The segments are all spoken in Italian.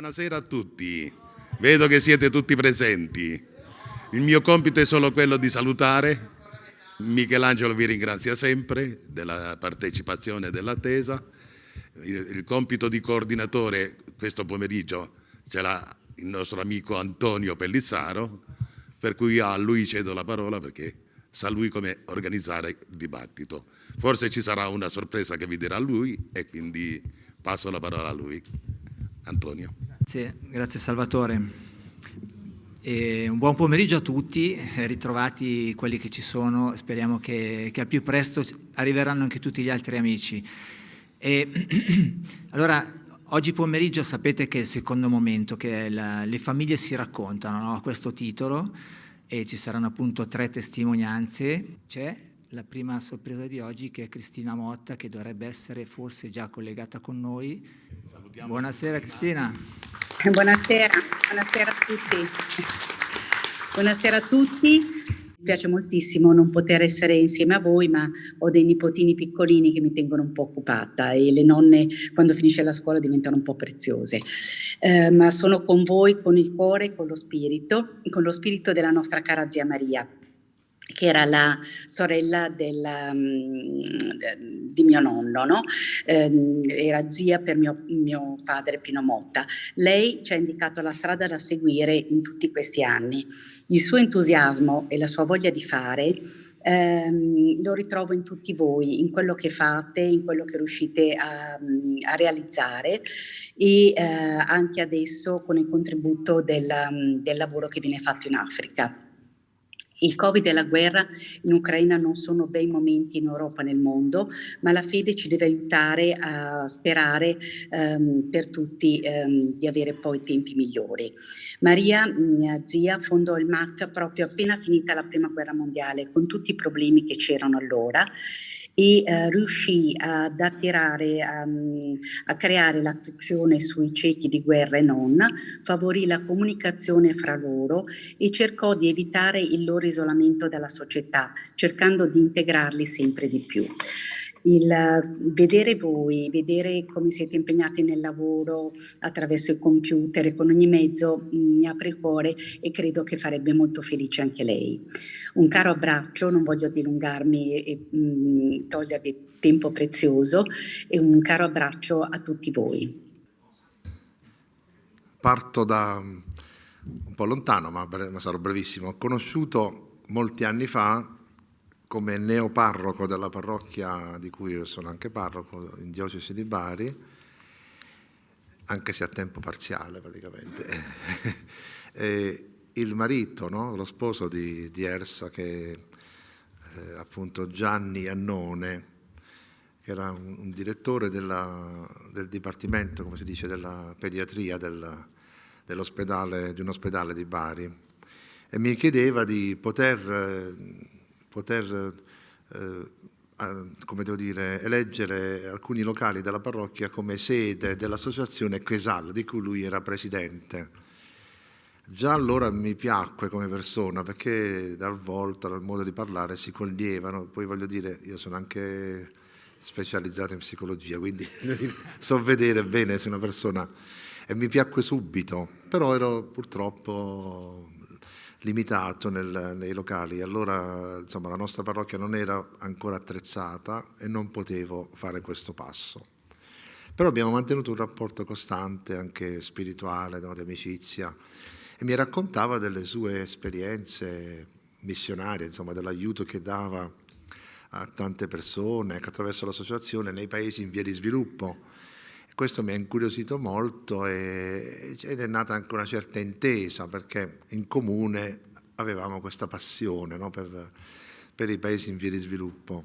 Buonasera a tutti, vedo che siete tutti presenti. Il mio compito è solo quello di salutare. Michelangelo vi ringrazia sempre della partecipazione e dell'attesa. Il compito di coordinatore questo pomeriggio ce l'ha il nostro amico Antonio Pellissaro, per cui a lui cedo la parola perché sa lui come organizzare il dibattito. Forse ci sarà una sorpresa che vi dirà lui e quindi passo la parola a lui. Antonio. Grazie, grazie Salvatore. E un buon pomeriggio a tutti, ritrovati quelli che ci sono, speriamo che, che al più presto arriveranno anche tutti gli altri amici. E, allora, oggi pomeriggio sapete che è il secondo momento, che la, le famiglie si raccontano no? a questo titolo e ci saranno appunto tre testimonianze. C'è la prima sorpresa di oggi che è Cristina Motta che dovrebbe essere forse già collegata con noi. Salutiamo Buonasera Cristina. Buonasera, buonasera a tutti. Buonasera a tutti piace moltissimo non poter essere insieme a voi, ma ho dei nipotini piccolini che mi tengono un po' occupata e le nonne quando finisce la scuola diventano un po' preziose. Eh, ma sono con voi con il cuore, con lo spirito, con lo spirito della nostra cara zia Maria che era la sorella del, um, di mio nonno, no? eh, era zia per mio, mio, padre Pino Motta. Lei ci ha indicato la strada da seguire in tutti questi anni. Il suo entusiasmo e la sua voglia di fare ehm, lo ritrovo in tutti voi, in quello che fate, in quello che riuscite a, a realizzare e eh, anche adesso con il contributo del, del lavoro che viene fatto in Africa. Il Covid e la guerra in Ucraina non sono bei momenti in Europa e nel mondo, ma la fede ci deve aiutare a sperare um, per tutti um, di avere poi tempi migliori. Maria, mia zia, fondò il MAC proprio appena finita la prima guerra mondiale, con tutti i problemi che c'erano allora e eh, riuscì ad attirare, um, a creare l'attenzione sui ciechi di guerra e non, favorì la comunicazione fra loro e cercò di evitare il loro isolamento dalla società, cercando di integrarli sempre di più il vedere voi, vedere come siete impegnati nel lavoro attraverso il computer e con ogni mezzo mi apre il cuore e credo che farebbe molto felice anche lei. Un caro abbraccio, non voglio dilungarmi e mh, mm, togliervi tempo prezioso e un caro abbraccio a tutti voi. Parto da un po' lontano, ma, ma sarò brevissimo. Ho conosciuto molti anni fa come neoparroco della parrocchia di cui io sono anche parroco in diocesi di Bari, anche se a tempo parziale praticamente. il marito, no? lo sposo di, di Ersa, che eh, appunto Gianni Annone, che era un, un direttore della, del dipartimento, come si dice, della pediatria del, di un ospedale di Bari, e mi chiedeva di poter eh, poter eh, come devo dire, eleggere alcuni locali della parrocchia come sede dell'associazione Quesal, di cui lui era presidente. Già allora mi piacque come persona perché dal volto, dal modo di parlare si coglievano, poi voglio dire, io sono anche specializzato in psicologia, quindi so vedere bene se una persona... E mi piacque subito, però ero purtroppo limitato nel, nei locali. Allora insomma, la nostra parrocchia non era ancora attrezzata e non potevo fare questo passo. Però abbiamo mantenuto un rapporto costante, anche spirituale, no, di amicizia, e mi raccontava delle sue esperienze missionarie, insomma, dell'aiuto che dava a tante persone attraverso l'associazione nei paesi in via di sviluppo questo mi ha incuriosito molto e, ed è nata anche una certa intesa perché in comune avevamo questa passione no, per, per, i paesi in via di sviluppo.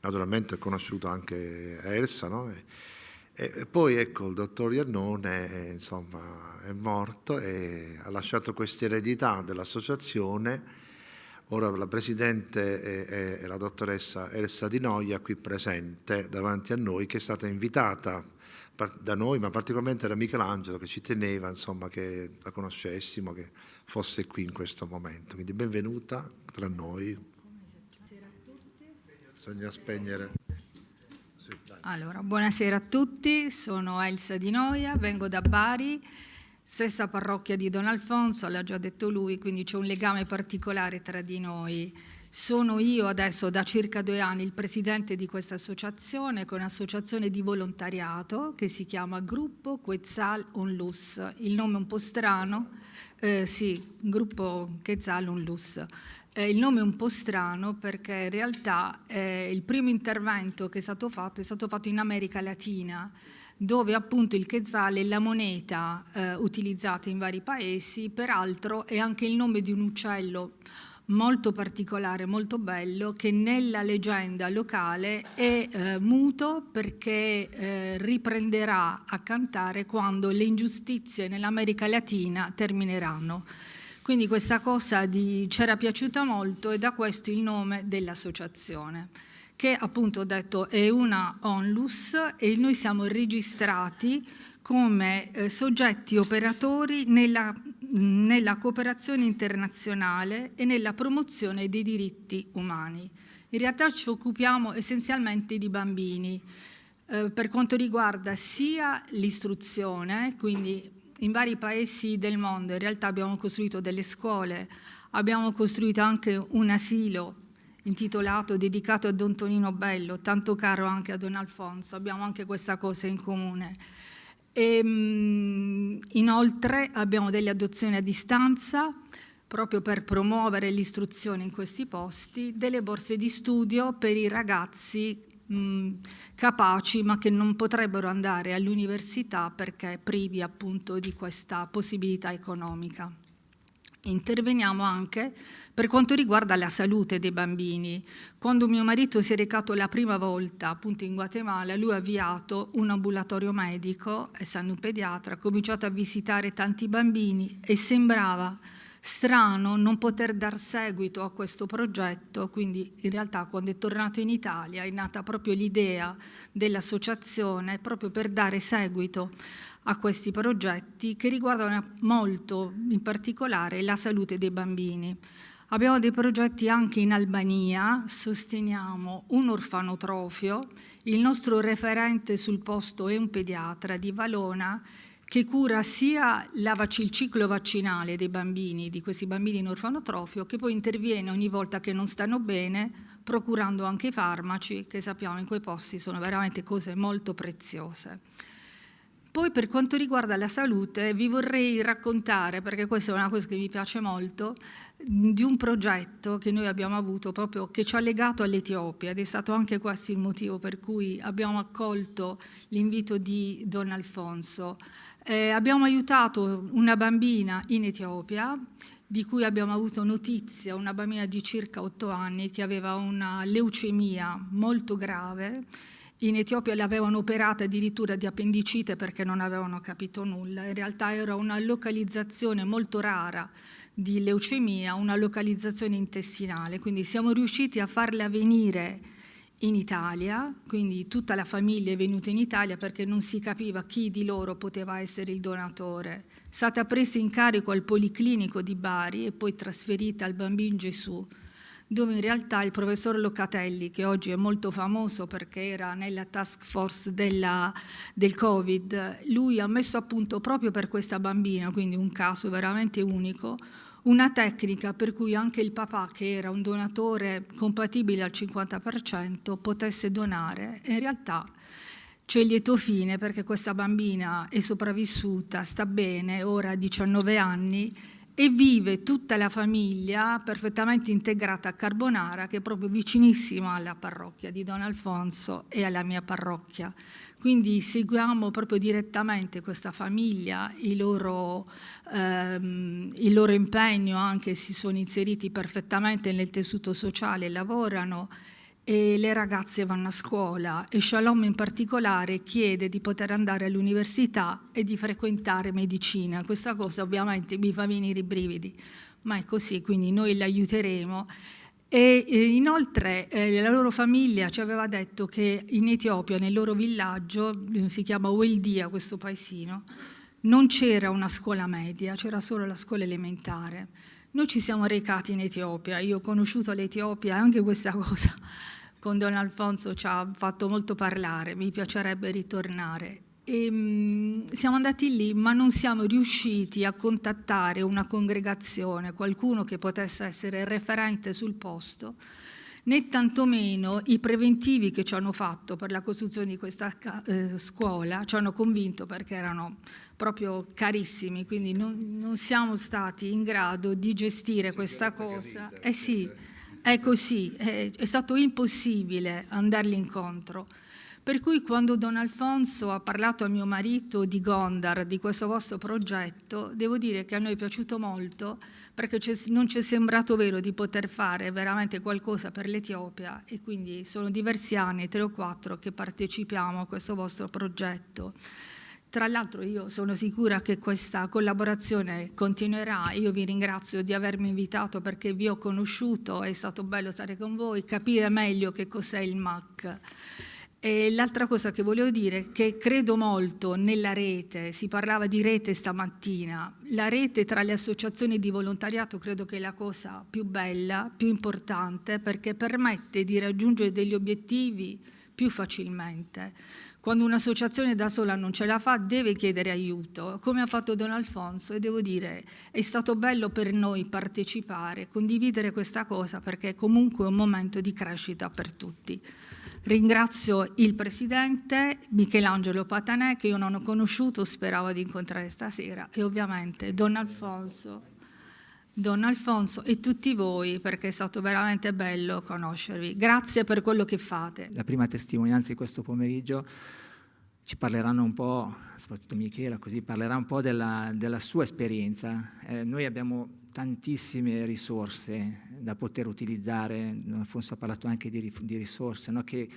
Naturalmente ho conosciuto anche Elsa no? e, e, poi ecco il dottor Iannone insomma, è morto e ha lasciato questa eredità dell'associazione Ora la Presidente è, è, la dottoressa Elsa Di Noia qui presente davanti a noi che è stata invitata da noi, ma particolarmente da Michelangelo che ci teneva insomma, che la conoscessimo, che fosse qui in questo momento. Quindi benvenuta tra noi. Bisogna spegnere. Allora, buonasera a tutti, sono Elsa Di Noia, vengo da Bari stessa parrocchia di Don Alfonso, l'ha già detto lui, quindi c'è un legame particolare tra di noi. Sono io adesso da circa due anni il presidente di questa associazione, che è un'associazione di volontariato che si chiama Gruppo Quetzal Onlus. Il nome è un po' strano, eh, sì, Gruppo Quetzal Onlus. Eh, il nome è un po' strano perché in realtà eh, il primo intervento che è stato fatto è stato fatto in America Latina dove appunto il quetzal è la moneta eh, utilizzata in vari paesi, peraltro è anche il nome di un uccello molto particolare, molto bello, che nella leggenda locale è eh, muto perché eh, riprenderà a cantare quando le ingiustizie nell'America Latina termineranno. Quindi questa cosa ci era piaciuta molto e da questo il nome dell'associazione che appunto ho detto è una onlus e noi siamo registrati come eh, soggetti operatori nella, nella cooperazione internazionale e nella promozione dei diritti umani. In realtà ci occupiamo essenzialmente di bambini, eh, per quanto riguarda sia l'istruzione, quindi in vari paesi del mondo in realtà abbiamo costruito delle scuole, abbiamo costruito anche un asilo intitolato, dedicato a Don Tonino Bello, tanto caro anche a Don Alfonso, abbiamo anche questa cosa in comune. E, ehm, inoltre abbiamo delle adozioni a distanza, proprio per promuovere l'istruzione in questi posti, delle borse di studio per i ragazzi mh, capaci ma che non potrebbero andare all'università perché privi appunto di questa possibilità economica. Interveniamo anche per quanto riguarda la salute dei bambini. Quando mio marito si è recato la prima volta appunto in Guatemala, lui ha avviato un ambulatorio medico, essendo un pediatra, ha cominciato a visitare tanti bambini e sembrava strano non poter dar seguito a questo progetto, quindi in realtà quando è tornato in Italia è nata proprio l'idea dell'associazione proprio per dare seguito a questi progetti che riguardano molto in particolare la salute dei bambini. Abbiamo dei progetti anche in Albania, sosteniamo un orfanotrofio, il nostro referente sul posto è un pediatra di Valona che cura sia il ciclo vaccinale dei bambini, di questi bambini in orfanotrofio, che poi interviene ogni volta che non stanno bene, procurando anche i farmaci, che sappiamo in quei posti sono veramente cose molto preziose. Poi per quanto riguarda la salute vi vorrei raccontare, perché questa è una cosa che mi piace molto, di un progetto che noi abbiamo avuto proprio che ci ha legato all'Etiopia ed è stato anche questo il motivo per cui abbiamo accolto l'invito di Don Alfonso. Eh, abbiamo aiutato una bambina in Etiopia di cui abbiamo avuto notizia, una bambina di circa otto anni che aveva una leucemia molto grave in Etiopia l'avevano operata addirittura di appendicite perché non avevano capito nulla. In realtà era una localizzazione molto rara di leucemia, una localizzazione intestinale. Quindi siamo riusciti a farla venire in Italia, quindi tutta la famiglia è venuta in Italia perché non si capiva chi di loro poteva essere il donatore. È stata presa in carico al Policlinico di Bari e poi trasferita al Bambino Gesù dove in realtà il professor Locatelli, che oggi è molto famoso perché era nella task force della, del Covid, lui ha messo a punto proprio per questa bambina, quindi un caso veramente unico, una tecnica per cui anche il papà, che era un donatore compatibile al 50%, potesse donare. In realtà c'è lieto fine perché questa bambina è sopravvissuta, sta bene, ora ha 19 anni e vive tutta la famiglia perfettamente integrata a Carbonara, che è proprio vicinissima alla parrocchia di Don Alfonso e alla mia parrocchia. Quindi seguiamo proprio direttamente questa famiglia, il loro, ehm, il loro impegno anche si sono inseriti perfettamente nel tessuto sociale, lavorano e le ragazze vanno a scuola e Shalom in particolare chiede di poter andare all'università e di frequentare medicina. Questa cosa ovviamente mi fa venire i brividi, ma è così, quindi noi le aiuteremo. E inoltre eh, la loro famiglia ci aveva detto che in Etiopia, nel loro villaggio, si chiama Weldia questo paesino, non c'era una scuola media, c'era solo la scuola elementare. Noi ci siamo recati in Etiopia, io ho conosciuto l'Etiopia anche questa cosa con Don Alfonso ci ha fatto molto parlare, mi piacerebbe ritornare. E, um, siamo andati lì, ma non siamo riusciti a contattare una congregazione, qualcuno che potesse essere referente sul posto, né tantomeno i preventivi che ci hanno fatto per la costruzione di questa eh, scuola ci hanno convinto perché erano proprio carissimi, quindi non, non siamo stati in grado di gestire questa cosa. Eh sì, è così, è, è stato impossibile andarli incontro. Per cui quando Don Alfonso ha parlato a mio marito di Gondar, di questo vostro progetto, devo dire che a noi è piaciuto molto perché non ci è sembrato vero di poter fare veramente qualcosa per l'Etiopia e quindi sono diversi anni, tre o quattro, che partecipiamo a questo vostro progetto. Tra l'altro io sono sicura che questa collaborazione continuerà, io vi ringrazio di avermi invitato perché vi ho conosciuto, è stato bello stare con voi, capire meglio che cos'è il MAC. L'altra cosa che volevo dire è che credo molto nella rete, si parlava di rete stamattina, la rete tra le associazioni di volontariato credo che è la cosa più bella, più importante perché permette di raggiungere degli obiettivi più facilmente. Quando un'associazione da sola non ce la fa deve chiedere aiuto, come ha fatto Don Alfonso e devo dire è stato bello per noi partecipare, condividere questa cosa perché è comunque un momento di crescita per tutti. Ringrazio il Presidente Michelangelo Patanè che io non ho conosciuto, speravo di incontrare stasera e ovviamente Don Alfonso, Don Alfonso e tutti voi perché è stato veramente bello conoscervi. Grazie per quello che fate. La prima testimonianza di questo pomeriggio ci parleranno un po', soprattutto Michela, così parlerà un po' della, della sua esperienza. Eh, noi abbiamo tantissime risorse da poter utilizzare, Alfonso ha parlato anche di, di risorse no? che,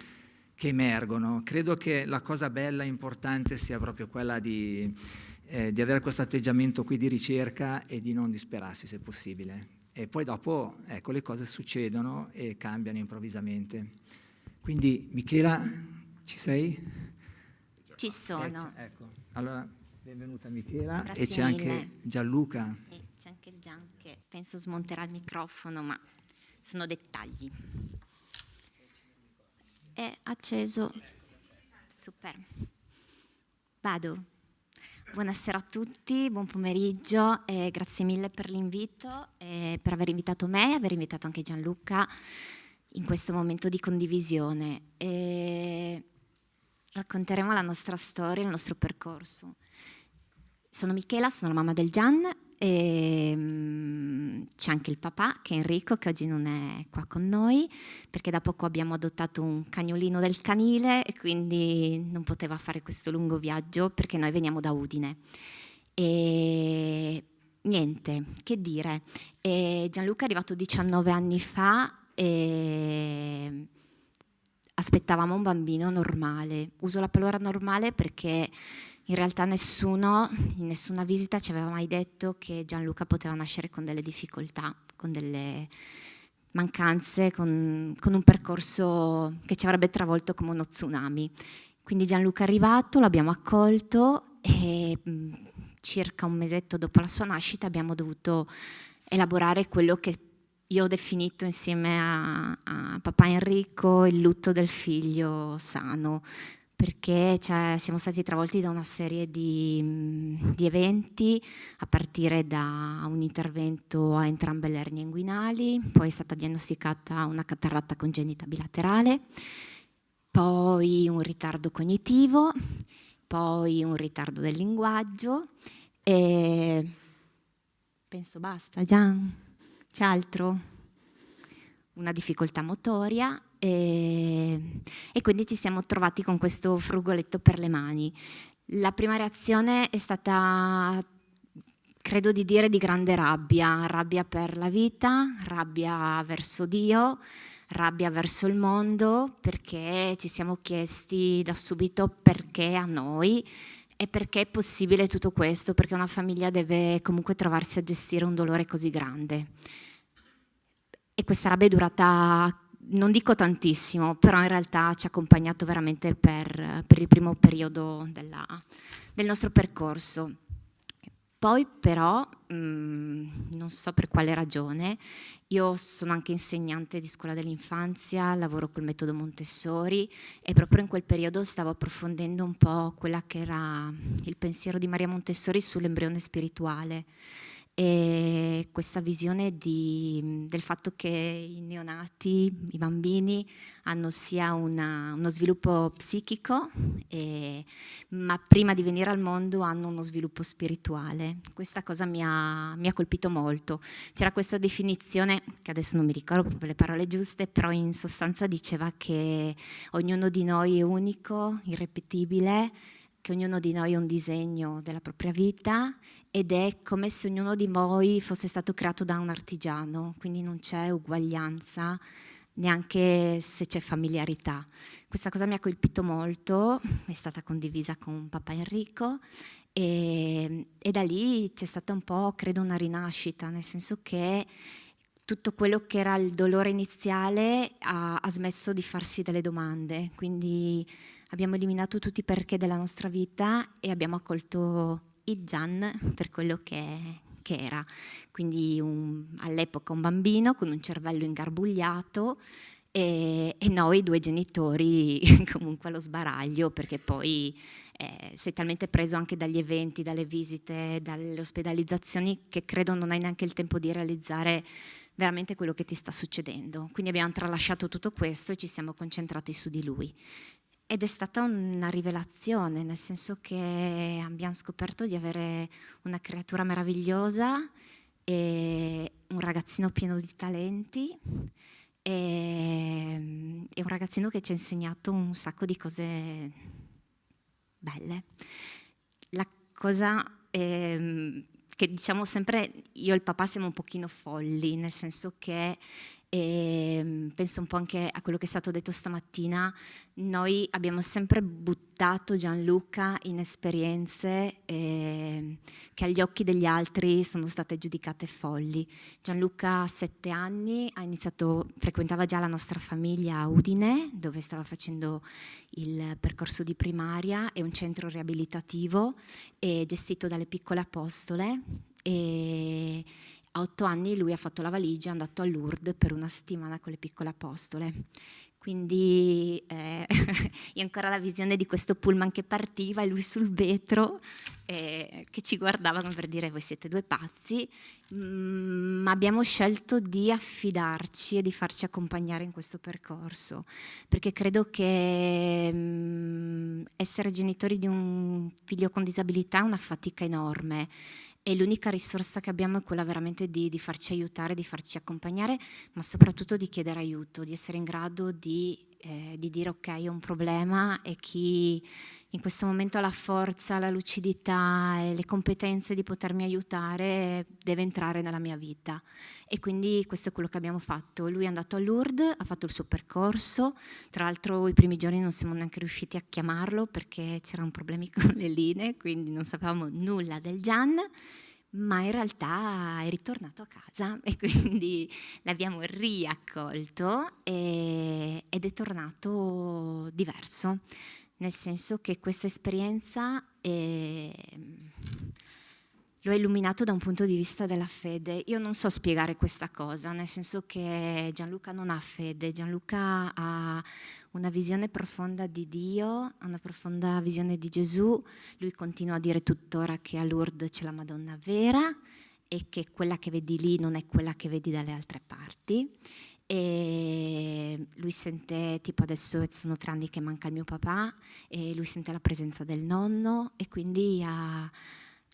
che, emergono. Credo che la cosa bella e importante sia proprio quella di, eh, di avere questo atteggiamento qui di ricerca e di non disperarsi se possibile. E poi dopo ecco, le cose succedono e cambiano improvvisamente. Quindi Michela, ci sei? Ci sono. Eh, ecco, allora benvenuta Michela Grazie e c'è anche Gianluca c'è anche Gian che penso smonterà il microfono, ma sono dettagli. È acceso. Super. Vado. Buonasera a tutti, buon pomeriggio, eh, grazie mille per l'invito, eh, per aver invitato me e aver invitato anche Gianluca in questo momento di condivisione. Eh, racconteremo la nostra storia, il nostro percorso. Sono Michela, sono la mamma del Gian e, um, c'è anche il papà, che è Enrico, che oggi non è qua con noi, perché da poco abbiamo adottato un cagnolino del canile e quindi non poteva fare questo lungo viaggio perché noi veniamo da Udine. E niente, che dire. E Gianluca è arrivato 19 anni fa e aspettavamo un bambino normale. Uso la parola normale perché in realtà nessuno, in nessuna visita ci aveva mai detto che Gianluca poteva nascere con delle difficoltà, con delle mancanze, con, con un percorso che ci avrebbe travolto come uno tsunami. Quindi Gianluca è arrivato, l'abbiamo accolto e mm, circa un mesetto dopo la sua nascita abbiamo dovuto elaborare quello che io ho definito insieme a, a papà Enrico il lutto del figlio sano, perché cioè, siamo stati travolti da una serie di, di, eventi, a partire da un intervento a entrambe le ernie inguinali, poi è stata diagnosticata una catarrata congenita bilaterale, poi un ritardo cognitivo, poi un ritardo del linguaggio e penso basta, Gian, c'è altro? Una difficoltà motoria e, e quindi ci siamo trovati con questo frugoletto per le mani. La prima reazione è stata credo di dire di grande rabbia, rabbia per la vita, rabbia verso Dio, rabbia verso il mondo, perché ci siamo chiesti da subito perché a noi e perché è possibile tutto questo, perché una famiglia deve comunque trovarsi a gestire un dolore così grande. E questa rabbia è durata non dico tantissimo, però in realtà ci ha accompagnato veramente per, per il primo periodo della, del nostro percorso. Poi però, mh, mm, non so per quale ragione, io sono anche insegnante di scuola dell'infanzia, lavoro col metodo Montessori e proprio in quel periodo stavo approfondendo un po' quella che era il pensiero di Maria Montessori sull'embrione spirituale e questa visione di, del fatto che i neonati, i bambini, hanno sia una, uno sviluppo psichico, e, ma prima di venire al mondo hanno uno sviluppo spirituale. Questa cosa mi ha, mi ha colpito molto. C'era questa definizione, che adesso non mi ricordo proprio le parole giuste, però in sostanza diceva che ognuno di noi è unico, irrepetibile, che ognuno di noi ha un disegno della propria vita ed è come se ognuno di noi fosse stato creato da un artigiano, quindi non c'è uguaglianza neanche se c'è familiarità. Questa cosa mi ha colpito molto, è stata condivisa con papà Enrico e, e da lì c'è stata un po', credo, una rinascita, nel senso che tutto quello che era il dolore iniziale ha, ha smesso di farsi delle domande, quindi abbiamo eliminato tutti i perché della nostra vita e abbiamo accolto il Gian per quello che, che era, quindi all'epoca un bambino con un cervello ingarbugliato e, e noi due genitori comunque allo sbaraglio perché poi eh, sei talmente preso anche dagli eventi, dalle visite, dalle ospedalizzazioni che credo non hai neanche il tempo di realizzare veramente quello che ti sta succedendo. Quindi abbiamo tralasciato tutto questo e ci siamo concentrati su di lui. Ed è stata una rivelazione, nel senso che abbiamo scoperto di avere una creatura meravigliosa e un ragazzino pieno di talenti e, e un ragazzino che ci ha insegnato un sacco di cose belle. La cosa eh, che diciamo sempre, io e il papà siamo un pochino folli, nel senso che e mm, penso un po' anche a quello che è stato detto stamattina, noi abbiamo sempre buttato Gianluca in esperienze eh, che agli occhi degli altri sono state giudicate folli. Gianluca a sette anni iniziato, frequentava già la nostra famiglia a Udine, dove stava facendo il percorso di primaria, è un centro riabilitativo gestito dalle piccole apostole e a otto anni lui ha fatto la valigia, è andato a Lourdes per una settimana con le piccole apostole. Quindi eh, io ancora la visione di questo pullman che partiva e lui sul vetro eh, che ci guardavano per dire voi siete due pazzi, mm, ma abbiamo scelto di affidarci e di farci accompagnare in questo percorso, perché credo che mm, essere genitori di un figlio con disabilità è una fatica enorme e l'unica risorsa che abbiamo è quella veramente di, di, farci aiutare, di farci accompagnare, ma soprattutto di chiedere aiuto, di essere in grado di, eh, di dire ok, ho un problema e chi in questo momento ha la forza, la lucidità e le competenze di potermi aiutare deve entrare nella mia vita. E quindi questo è quello che abbiamo fatto. Lui è andato a Lourdes, ha fatto il suo percorso, tra l'altro i primi giorni non siamo neanche riusciti a chiamarlo perché c'erano problemi con le linee, quindi non sapevamo nulla del Gian ma in realtà è ritornato a casa e quindi l'abbiamo riaccolto e, ed è tornato diverso, nel senso che questa esperienza è, lo ha illuminato da un punto di vista della fede. Io non so spiegare questa cosa, nel senso che Gianluca non ha fede, Gianluca ha una visione profonda di Dio, una profonda visione di Gesù. Lui continua a dire tuttora che a Lourdes c'è la Madonna vera e che quella che vedi lì non è quella che vedi dalle altre parti. E lui sente, tipo adesso sono tre anni che manca il mio papà, e lui sente la presenza del nonno e quindi ha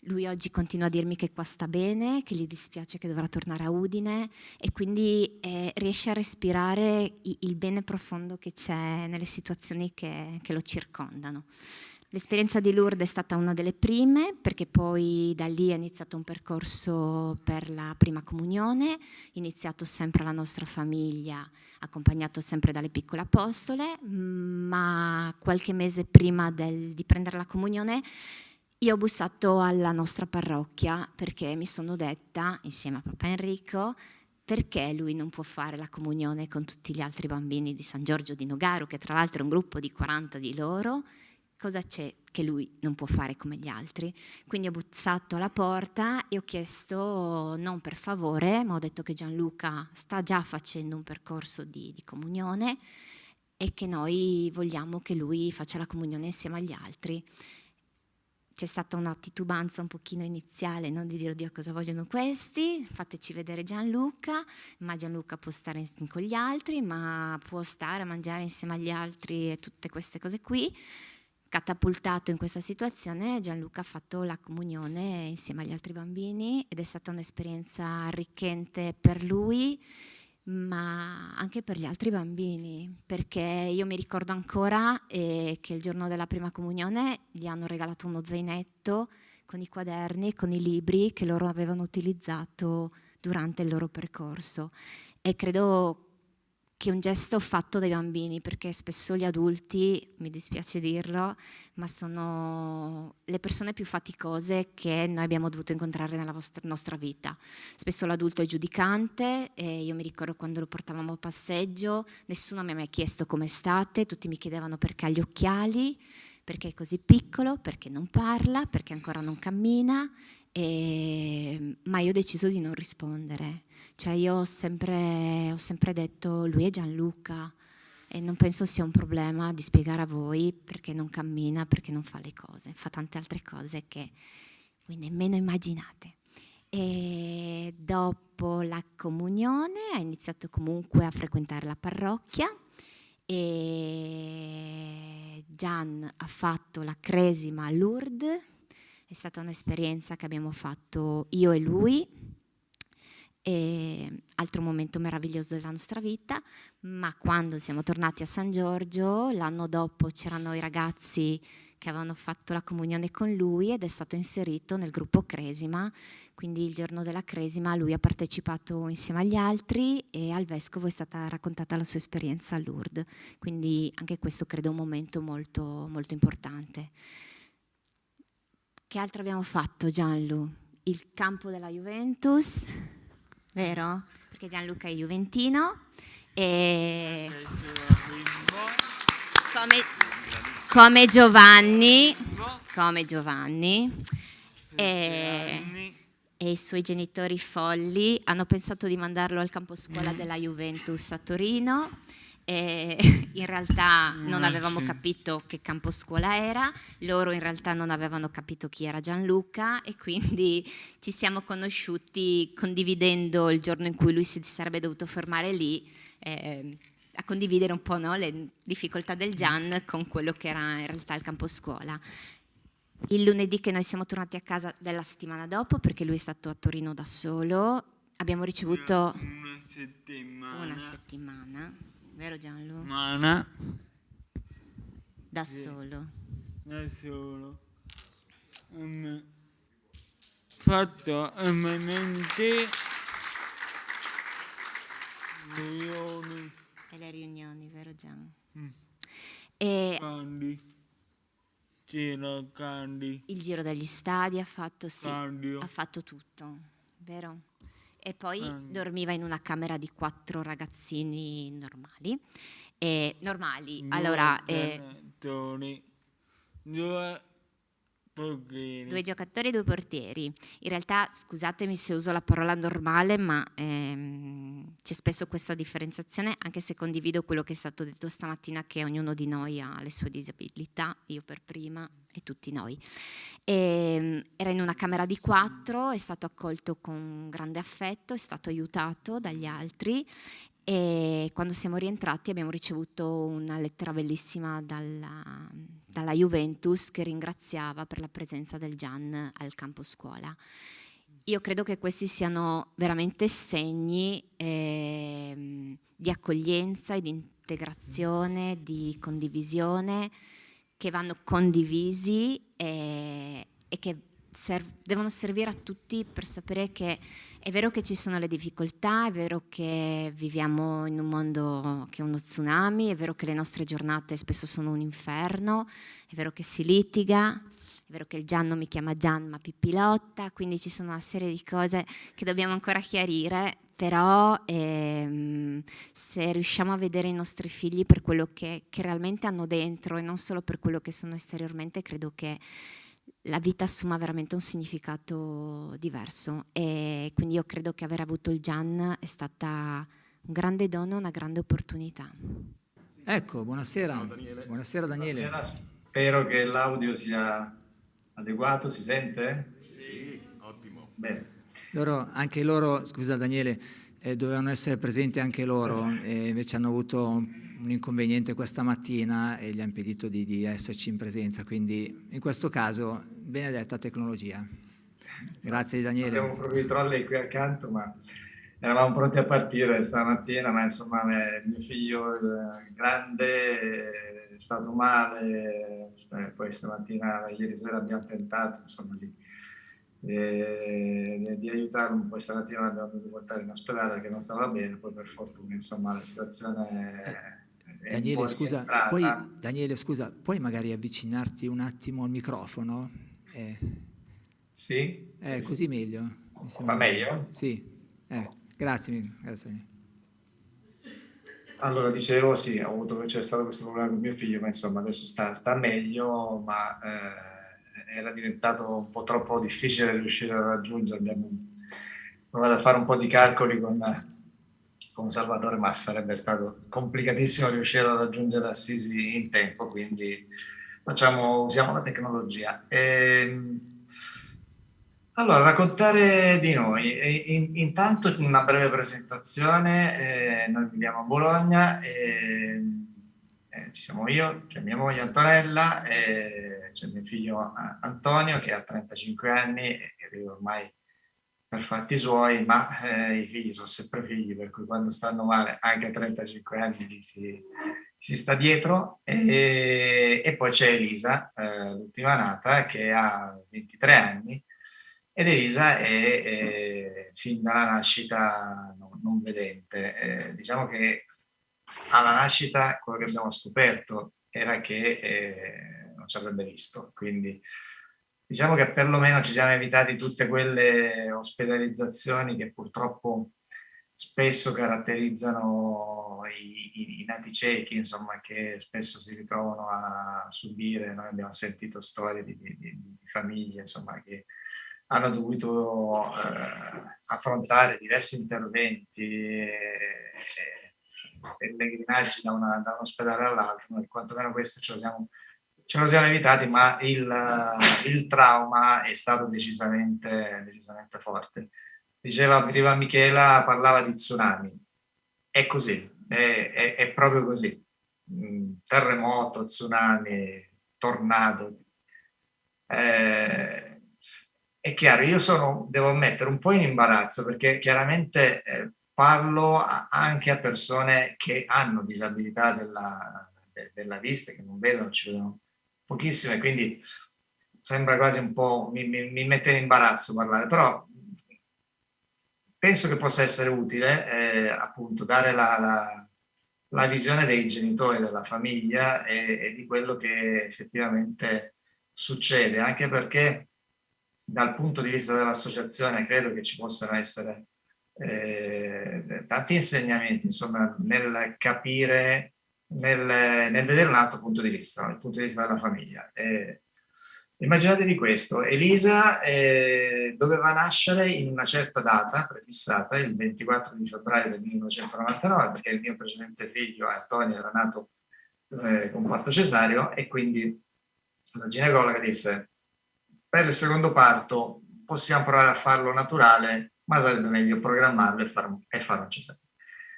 lui oggi continua a dirmi che qua sta bene, che gli dispiace che dovrà tornare a Udine e quindi eh, riesce a respirare il bene profondo che c'è nelle situazioni che, che lo circondano. L'esperienza di Lourdes è stata una delle prime perché poi da lì è iniziato un percorso per la prima comunione, iniziato sempre alla nostra famiglia, accompagnato sempre dalle piccole apostole, ma qualche mese prima del, di prendere la comunione io ho bussato alla nostra parrocchia perché mi sono detta, insieme a papà Enrico, perché lui non può fare la comunione con tutti gli altri bambini di San Giorgio di Nogaro, che tra l'altro è un gruppo di 40 di loro, cosa c'è che lui non può fare come gli altri? Quindi ho bussato alla porta e ho chiesto, non per favore, ma ho detto che Gianluca sta già facendo un percorso di, di comunione e che noi vogliamo che lui faccia la comunione insieme agli altri c'è stata una titubanza un pochino iniziale no? di dire oddio cosa vogliono questi, fateci vedere Gianluca, ma Gianluca può stare con gli altri, ma può stare a mangiare insieme agli altri e tutte queste cose qui. Catapultato in questa situazione Gianluca ha fatto la comunione insieme agli altri bambini ed è stata un'esperienza arricchente per lui ma anche per gli altri bambini, perché io mi ricordo ancora eh, che il giorno della prima comunione gli hanno regalato uno zainetto con i quaderni, con i libri che loro avevano utilizzato durante il loro percorso. E credo che un gesto fatto dai bambini, perché spesso gli adulti, mi dispiace dirlo, ma sono le persone più faticose che noi abbiamo dovuto incontrare nella nostra vita. Spesso l'adulto è giudicante, io mi ricordo quando lo portavamo a passeggio, nessuno mi ha mai chiesto come state, tutti mi chiedevano perché ha gli occhiali, perché è così piccolo, perché non parla, perché ancora non cammina, e... ma io ho deciso di non rispondere cioè io ho sempre, ho sempre detto lui è Gianluca e non penso sia un problema di spiegare a voi perché non cammina, perché non fa le cose, fa tante altre cose che voi nemmeno immaginate. E dopo la comunione ha iniziato comunque a frequentare la parrocchia e Gian ha fatto la cresima a Lourdes, è stata un'esperienza che abbiamo fatto io e lui, e altro momento meraviglioso della nostra vita, ma quando siamo tornati a San Giorgio, l'anno dopo c'erano i ragazzi che avevano fatto la comunione con lui ed è stato inserito nel gruppo Cresima, quindi il giorno della Cresima lui ha partecipato insieme agli altri e al Vescovo è stata raccontata la sua esperienza a Lourdes, quindi anche questo credo un momento molto, molto importante. Che altro abbiamo fatto Gianlu? Il campo della Juventus, vero? Perché Gianluca è Juventino e come, come Giovanni, come Giovanni e, e, i suoi genitori folli hanno pensato di mandarlo al campo scuola della Juventus a Torino e in realtà non avevamo capito che campo scuola era, loro in realtà non avevano capito chi era Gianluca e quindi ci siamo conosciuti condividendo il giorno in cui lui si sarebbe dovuto fermare lì eh, a condividere un po' no, le difficoltà del Gian con quello che era in realtà il campo scuola. Il lunedì che noi siamo tornati a casa della settimana dopo, perché lui è stato a Torino da solo, abbiamo ricevuto una settimana. Una settimana vero Gianlu? Mana. Da solo. Da solo. Um, fatto MMT riunioni. E le riunioni, vero Gian? Mm. E Candy. Giro Candy. il giro degli stadi ha fatto, sì, ha fatto tutto, vero? E poi Mm. dormiva in una camera di quattro ragazzini normali. E, normali, Due allora, eh, due portieri. due giocatori e due portieri. In realtà, scusatemi se uso la parola normale, ma ehm, c'è spesso questa differenziazione, anche se condivido quello che è stato detto stamattina, che ognuno di noi ha le sue disabilità, io per prima e tutti noi. E, ehm, era in una camera di quattro, è stato accolto con grande affetto, è stato aiutato dagli altri e quando siamo rientrati abbiamo ricevuto una lettera bellissima dalla, dalla Juventus che ringraziava per la presenza del Gian al campo scuola. Io credo che questi siano veramente segni eh, di accoglienza e di integrazione, di condivisione che vanno condivisi e, e che serv devono servire a tutti per sapere che è vero che ci sono le difficoltà, è vero che viviamo in un mondo che è uno tsunami, è vero che le nostre giornate spesso sono un inferno, è vero che si litiga, è vero che il Gian non mi chiama Gian ma Pippilotta, quindi ci sono una serie di cose che dobbiamo ancora chiarire, però ehm, se riusciamo a vedere i nostri figli per quello che, che realmente hanno dentro e non solo per quello che sono esteriormente, credo che la vita assuma veramente un significato diverso e quindi io credo che aver avuto il Gian è stata un grande dono, una grande opportunità. Ecco, buonasera. Ciao, Daniele. Buonasera Daniele. Buonasera. Spero che l'audio sia adeguato, si sente? Sì, ottimo. Bene. Loro, anche loro, scusa Daniele, eh, dovevano essere presenti anche loro e invece hanno avuto un inconveniente questa mattina e gli ha impedito di, di esserci in presenza, quindi in questo caso benedetta tecnologia. Grazie Daniele. Abbiamo proprio i trolley qui accanto, ma eravamo pronti a partire stamattina, ma insomma mio figlio grande è stato male, poi stamattina, ieri sera abbiamo tentato insomma di, eh, di aiutarlo, poi stamattina l'abbiamo dovuto portare in ospedale perché non stava bene, poi per fortuna insomma la situazione è Daniele scusa, puoi, Daniele, scusa, puoi magari avvicinarti un attimo al microfono? Eh. Sì? Eh, così meglio. Va meglio? Sì, eh, grazie, grazie. Allora, dicevo, sì, ho avuto, c'è stato questo problema con mio figlio, ma insomma adesso sta, sta meglio, ma eh, era diventato un po' troppo difficile riuscire a raggiungere. Abbiamo provato a fare un po' di calcoli con, con Salvatore, ma sarebbe stato complicatissimo riuscire a raggiungere Assisi in tempo, quindi facciamo, usiamo la tecnologia. E, ehm, allora, raccontare di noi. In, intanto una breve presentazione, eh, noi viviamo a Bologna, eh, eh, ci siamo io, c'è mia moglie Antonella, c'è mio figlio Antonio che ha 35 anni e vive ormai per fatti suoi, ma eh, i figli sono sempre figli, per cui quando stanno male anche a 35 anni si, si sta dietro. E, e poi c'è Elisa, eh, l'ultima nata, che ha 23 anni, ed Elisa è, è fin dalla nascita non, non vedente. Eh, diciamo che alla nascita quello che abbiamo scoperto era che eh, non ci avrebbe visto, quindi diciamo che perlomeno ci siamo evitati tutte quelle ospedalizzazioni che purtroppo spesso caratterizzano i, i, i, nati ciechi, insomma, che spesso si ritrovano a subire. Noi abbiamo sentito storie di, di, di famiglie, insomma, che hanno dovuto eh, affrontare diversi interventi e, pellegrinaggi da, da, un ospedale all'altro, noi quantomeno questo ce lo siamo, ce lo siamo evitati, ma il, il trauma è stato decisamente, decisamente forte. Diceva prima Michela, parlava di tsunami, è così, è, è, è proprio così. Mm, terremoto, tsunami, tornado. Eh, è chiaro, io sono, devo mettere un po' in imbarazzo perché chiaramente eh, parlo anche a persone che hanno disabilità della, de, della vista, che non vedono, ci vedono pochissime, quindi sembra quasi un po', mi, mi, mi mette in imbarazzo parlare, però penso che possa essere utile eh, appunto dare la, la, la, visione dei genitori, della famiglia e, e di quello che effettivamente succede, anche perché dal punto di vista dell'associazione credo che ci possano essere eh, tanti insegnamenti insomma, nel capire, nel, nel, vedere un altro punto di vista, il punto di vista della famiglia. Eh, immaginatevi questo, Elisa eh, doveva nascere in una certa data prefissata, il 24 di febbraio del 1999, perché il mio precedente figlio, Antonio, era nato eh, con parto cesareo e quindi la ginecologa disse per il secondo parto possiamo provare a farlo naturale, ma sarebbe meglio programmarlo e, far, e farlo cesareo.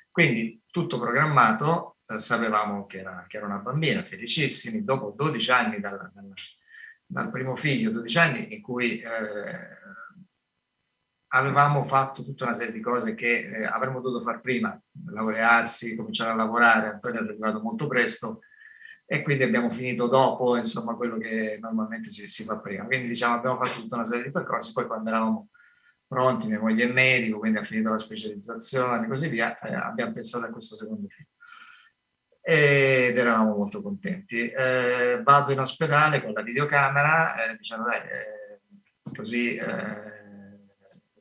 Quindi tutto programmato, eh, sapevamo che era, che era, una bambina, felicissimi, dopo 12 anni dal, dal, dal primo figlio, 12 anni in cui eh, avevamo fatto tutta una serie di cose che eh, avremmo dovuto fare prima, laurearsi, cominciare a lavorare, Antonio è arrivato molto presto, e quindi abbiamo finito dopo insomma quello che normalmente si, si, fa prima. Quindi diciamo abbiamo fatto tutta una serie di percorsi. Poi quando eravamo pronti mia moglie è medico quindi ha finito la specializzazione e così via eh, abbiamo pensato a questo secondo film ed eravamo molto contenti eh, vado in ospedale con la videocamera eh, dicendo dai eh, così eh,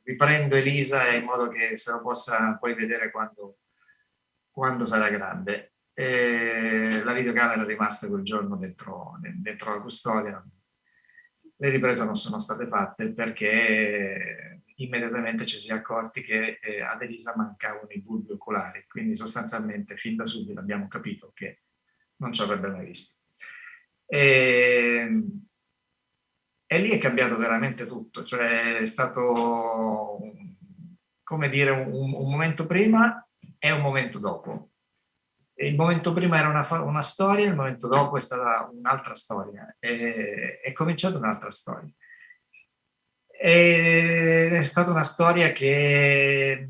riprendo Elisa in modo che se lo possa poi vedere quando quando sarà grande. La videocamera è rimasta quel giorno dentro, dentro la custodia. Le riprese non sono state fatte perché immediatamente ci si è accorti che eh, ad Elisa mancavano i bulbi oculari, quindi sostanzialmente fin da subito abbiamo capito che non ci avrebbe mai visto. E, e lì è cambiato veramente tutto, cioè è stato come dire un, un momento prima e un momento dopo. Il momento prima era una, una storia, il momento dopo è stata un'altra storia, e, è cominciata un'altra storia. È stata una storia che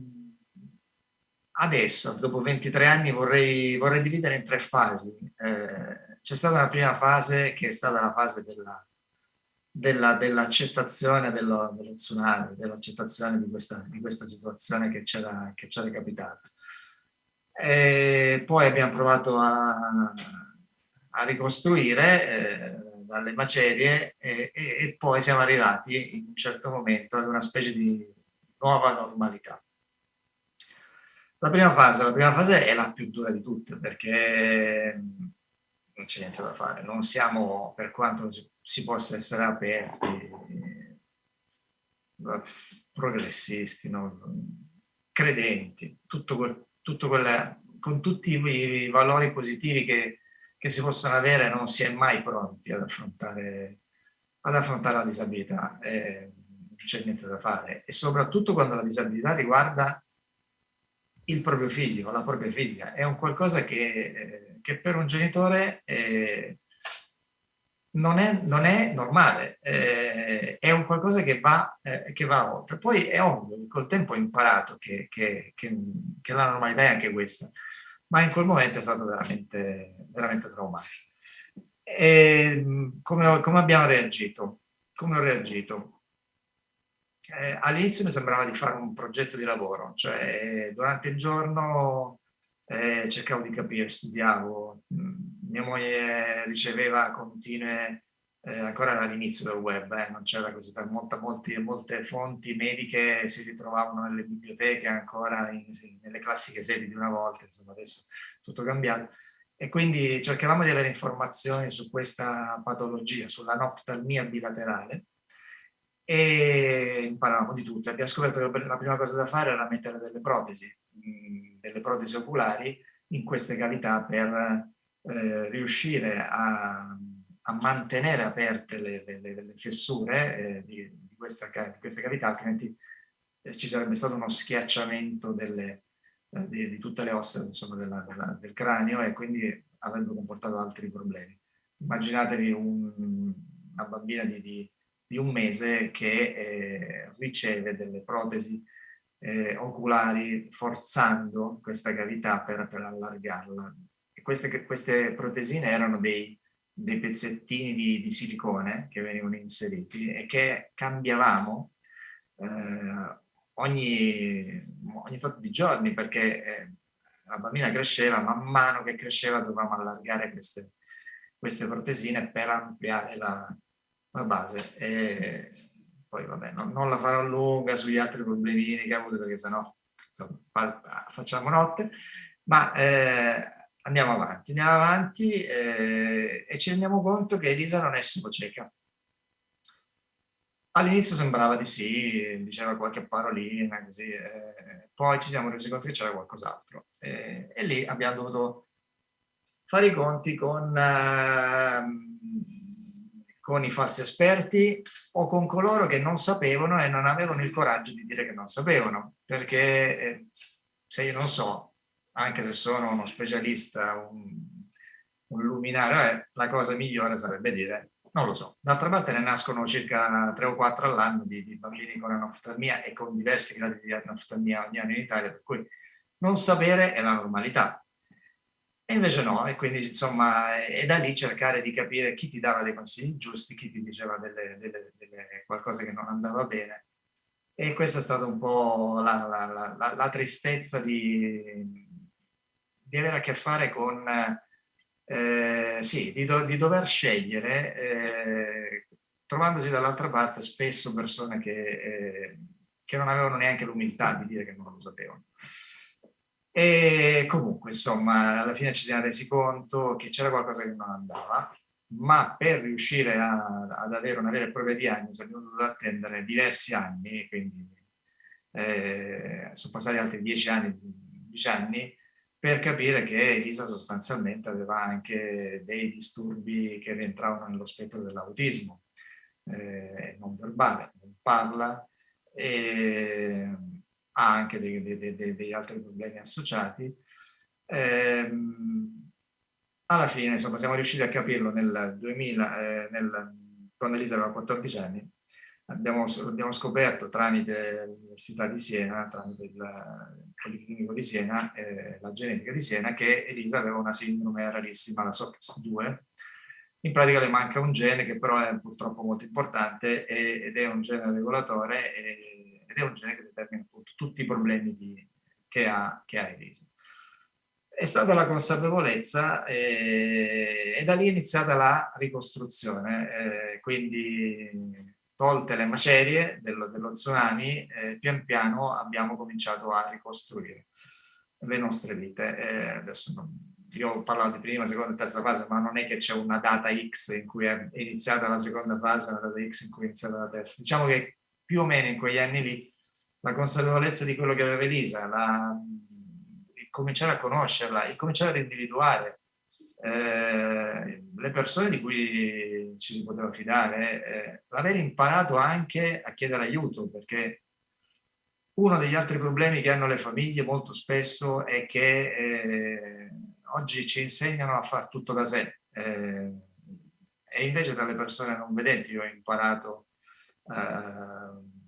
adesso, dopo 23 anni, vorrei, vorrei dividere in tre fasi. Eh, C'è stata una prima fase che è stata la fase dell'accettazione della, dello, dello, tsunami, dell'accettazione di di questa situazione che c'era capitata. E poi abbiamo provato a, a ricostruire eh, dalle macerie e, e, e poi siamo arrivati in un certo momento ad una specie di nuova normalità. La prima fase, la prima fase è la più dura di tutte perché non c'è niente da fare, non siamo, per quanto si possa essere aperti, progressisti, no? credenti, tutto, tutto quelle, con tutti i valori positivi che, che, si possono avere, non si è mai pronti ad affrontare, ad affrontare la disabilità, eh, non c'è niente da fare. E soprattutto quando la disabilità riguarda il proprio figlio, la propria figlia. È un qualcosa che, eh, che per un genitore eh, non, è, non, è, normale, eh, è un qualcosa che va, eh, che va, oltre. Poi è ovvio, col tempo ho imparato che, che, che, la normalità è anche questa, ma in quel momento è stato veramente, veramente traumatico. E, come, come abbiamo reagito? Come ho reagito? eh, all'inizio mi sembrava di fare un progetto di lavoro, cioè durante il giorno eh, cercavo di capire, studiavo, mm, mia moglie riceveva continue, eh, ancora all'inizio del web, eh, non c'era così, molta, molti, molte fonti mediche si ritrovavano nelle biblioteche ancora in, nelle classiche sedi di una volta, insomma adesso tutto cambiato. E quindi cercavamo di avere informazioni su questa patologia, sulla noftalmia bilaterale, e imparavamo di tutto. Abbiamo scoperto che la prima cosa da fare era mettere delle protesi, mm, delle protesi oculari in queste cavità per eh, riuscire a, a, mantenere aperte le, le, le fessure eh, di, di, questa, di, queste cavità, altrimenti eh, ci sarebbe stato uno schiacciamento delle, eh, di, di, tutte le ossa insomma, della, della, del cranio e quindi avrebbe comportato altri problemi. Immaginatevi un, una bambina di un mese che eh, riceve delle protesi eh, oculari forzando questa cavità per, per allargarla. E queste, queste protesine erano dei, dei pezzettini di, di, silicone che venivano inseriti e che cambiavamo eh, ogni, ogni tot di giorni perché eh, la bambina cresceva, man mano che cresceva dovevamo allargare queste, queste protesine per ampliare la, la base. E poi vabbè, no, non la farò lunga sugli altri problemini che ha avuto perché sennò insomma, facciamo notte, ma eh, andiamo avanti, andiamo avanti eh, e ci rendiamo conto che Elisa non è solo cieca. All'inizio sembrava di sì, diceva qualche parolina, così, eh, poi ci siamo resi conto che c'era qualcos'altro e lì abbiamo dovuto fare i conti con ehm, con i falsi esperti o con coloro che non sapevano e non avevano il coraggio di dire che non sapevano, perché eh, se io non so, anche se sono uno specialista, un, un luminario, eh, la cosa migliore sarebbe dire non lo so. D'altra parte ne nascono circa 3 o 4 all'anno di, di, bambini con anoftalmia e con diversi gradi di anoftalmia ogni anno in Italia, per cui non sapere è la normalità. E invece no, e quindi insomma è da lì cercare di capire chi ti dava dei consigli giusti, chi ti diceva delle, delle, delle qualcosa che non andava bene. E questa è stata un po' la, la, la, la tristezza di, di, avere a che fare con, eh, sì, di, do, di, dover scegliere, eh, trovandosi dall'altra parte spesso persone che, eh, che non avevano neanche l'umiltà di dire che non lo sapevano. E comunque, insomma, alla fine ci siamo resi conto che c'era qualcosa che non andava, ma per riuscire a, ad avere una vera e propria diagnosi abbiamo dovuto attendere diversi anni, quindi eh, sono passati altri dieci anni, 10 anni, per capire che Elisa sostanzialmente aveva anche dei disturbi che rientravano nello spettro dell'autismo, eh, non verbale, non parla, e ha anche dei, dei, dei, degli altri problemi associati. Eh, alla fine, insomma, siamo riusciti a capirlo nel 2000, eh, nel, quando Elisa aveva 14 anni, abbiamo, abbiamo scoperto tramite l'Università di Siena, tramite il Policlinico di Siena, eh, la genetica di Siena, che Elisa aveva una sindrome rarissima, la SOX2. In pratica le manca un gene che però è purtroppo molto importante ed è un gene regolatore ed è un gene che determina appunto tutti i problemi di, che, ha, che ha Elisa è stata la consapevolezza eh, e da lì è iniziata la ricostruzione, eh, quindi tolte le macerie dello, dello tsunami, eh, pian piano abbiamo cominciato a ricostruire le nostre vite. Eh, adesso non, io ho parlato di prima, seconda e terza fase, ma non è che c'è una data X in cui è iniziata la seconda fase una data X in cui è iniziata la terza. Diciamo che più o meno in quegli anni lì la consapevolezza di quello che aveva Elisa, la, cominciare a conoscerla e cominciare ad individuare eh, le persone di cui ci si poteva fidare, eh, l'aver imparato anche a chiedere aiuto, perché uno degli altri problemi che hanno le famiglie molto spesso è che eh, oggi ci insegnano a fare tutto da sé eh, e invece dalle persone non vedenti ho imparato eh, a,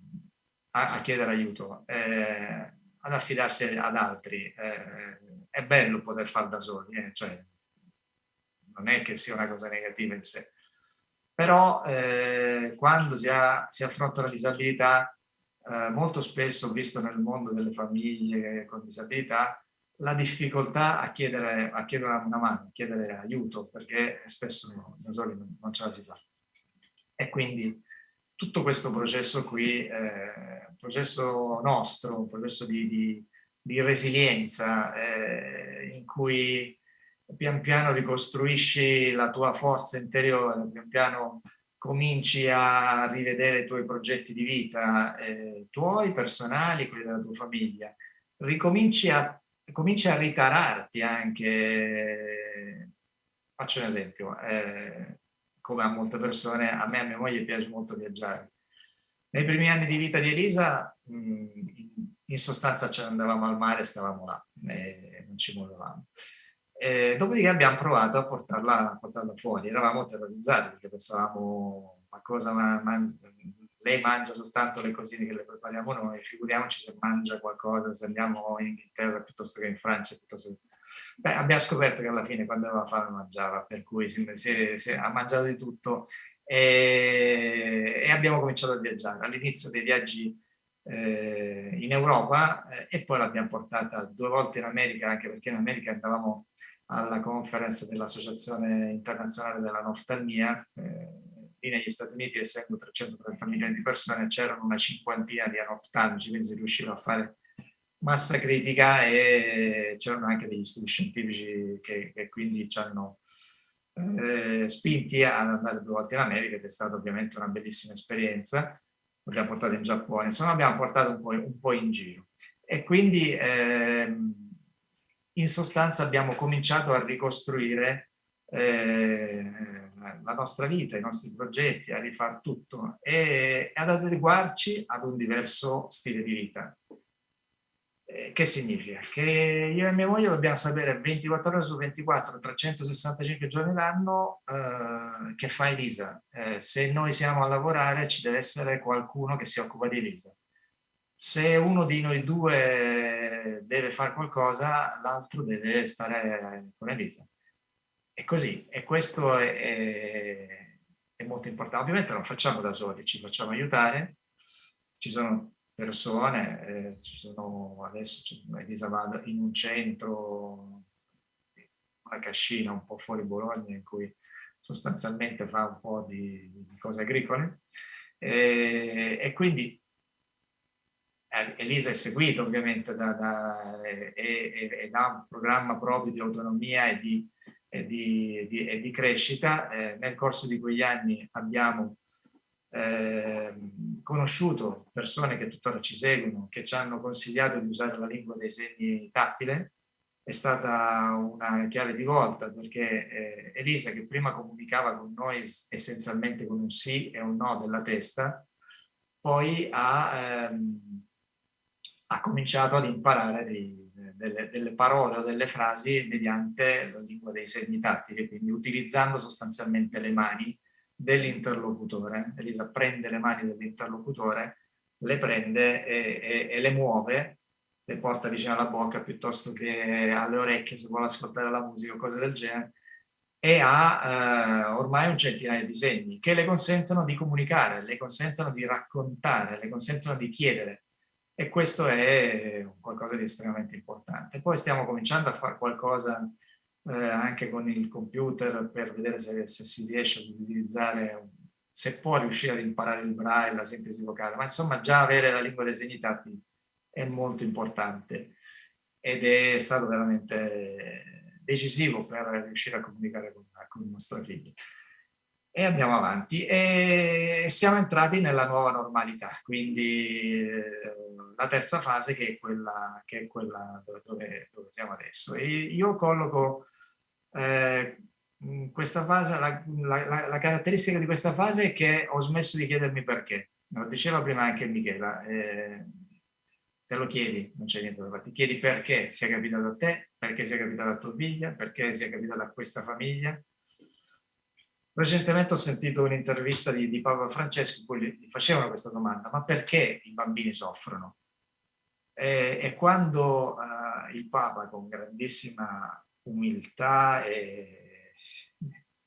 a, chiedere aiuto. Ad affidarsi ad altri. È bello poter fare da soli, cioè, non è che sia una cosa negativa in sé. Però eh, quando si, ha, si, affronta una disabilità, eh, molto spesso, visto nel mondo delle famiglie con disabilità, la difficoltà a chiedere, a chiedere una mano, a chiedere aiuto, perché spesso no, da soli non, non ce la si fa. E quindi tutto questo processo qui, eh, processo nostro, un processo di, di, di resilienza eh, in cui pian piano ricostruisci la tua forza interiore, pian piano cominci a rivedere i tuoi progetti di vita, eh, tuoi personali, quelli della tua famiglia, ricominci a, cominci a ritararti anche, faccio un esempio, eh, come a molte persone, a me e a mia moglie piace molto viaggiare. Nei primi anni di vita di Elisa, in sostanza ce ne andavamo al mare e stavamo là, e non ci muovevamo. E dopodiché abbiamo provato a portarla, a portarla, fuori, eravamo terrorizzati perché pensavamo ma cosa mangia, lei mangia soltanto le cosine che le prepariamo noi, figuriamoci se mangia qualcosa, se andiamo in Inghilterra piuttosto che in Francia, piuttosto Beh, abbiamo scoperto che alla fine quando aveva fame mangiava, per cui si, si, si, ha mangiato di tutto e, e abbiamo cominciato a viaggiare. All'inizio dei viaggi eh, in Europa eh, e poi l'abbiamo portata due volte in America, anche perché in America andavamo alla conference dell'Associazione Internazionale della Noftalmia, eh, lì negli Stati Uniti essendo 330 milioni di persone c'erano una cinquantina di anoftalmici, quindi si riusciva a fare massa critica e c'erano anche degli studi scientifici che, che quindi ci hanno eh, spinti ad andare due volte in America ed è stata ovviamente una bellissima esperienza. L'abbiamo portata in Giappone, insomma abbiamo portato un po', un po in giro. E quindi eh, in sostanza abbiamo cominciato a ricostruire eh, la nostra vita, i nostri progetti, a rifare tutto e ad adeguarci ad un diverso stile di vita. Eh, che significa? Che io e mia moglie dobbiamo sapere 24 ore su 24, 365 giorni l'anno eh, che fa Elisa. Eh, se noi siamo a lavorare ci deve essere qualcuno che si occupa di Elisa. Se uno di noi due deve fare qualcosa, l'altro deve stare con Elisa. E così, e questo è, è, è molto importante. Ovviamente non facciamo da soli, ci facciamo aiutare. Ci sono persone, eh, ci sono adesso Elisa va in un centro, una cascina un po' fuori Bologna in cui sostanzialmente fa un po' di, di cose agricole e, e, quindi Elisa è seguita ovviamente da, da, e, e, da un programma proprio di autonomia e di, e di, e di crescita. Eh, nel corso di quegli anni abbiamo eh, conosciuto persone che tuttora ci seguono, che ci hanno consigliato di usare la lingua dei segni tattile. È stata una chiave di volta perché eh, Elisa, che prima comunicava con noi essenzialmente con un sì e un no della testa, poi ha, ehm, ha cominciato ad imparare dei, delle, delle, parole o delle frasi mediante la lingua dei segni tattili, quindi utilizzando sostanzialmente le mani dell'interlocutore. Elisa prende le mani dell'interlocutore, le prende e, e, e, le muove, le porta vicino alla bocca piuttosto che alle orecchie se vuole ascoltare la musica o cose del genere, e ha eh, ormai un centinaio di segni che le consentono di comunicare, le consentono di raccontare, le consentono di chiedere. E questo è qualcosa di estremamente importante. Poi stiamo cominciando a fare qualcosa eh, anche con il computer per vedere se, se, si riesce ad utilizzare, se può riuscire ad imparare il braille, la sintesi vocale, ma insomma già avere la lingua dei segni tattili è molto importante ed è stato veramente decisivo per riuscire a comunicare con, con i nostri figli. E andiamo avanti e siamo entrati nella nuova normalità, quindi eh, la terza fase che è quella, che è quella dove, dove siamo adesso. E io colloco eh, questa fase, la, la, la, caratteristica di questa fase è che ho smesso di chiedermi perché. Lo diceva prima anche Michela, eh, te lo chiedi, non c'è niente da fare, ti chiedi perché sia capitato a te, perché sia capitato a tua figlia, perché sia capitato a questa famiglia. Recentemente ho sentito un'intervista di, di Papa Francesco in cui gli facevano questa domanda, ma perché i bambini soffrono? E, e quando uh, il Papa con grandissima umiltà e,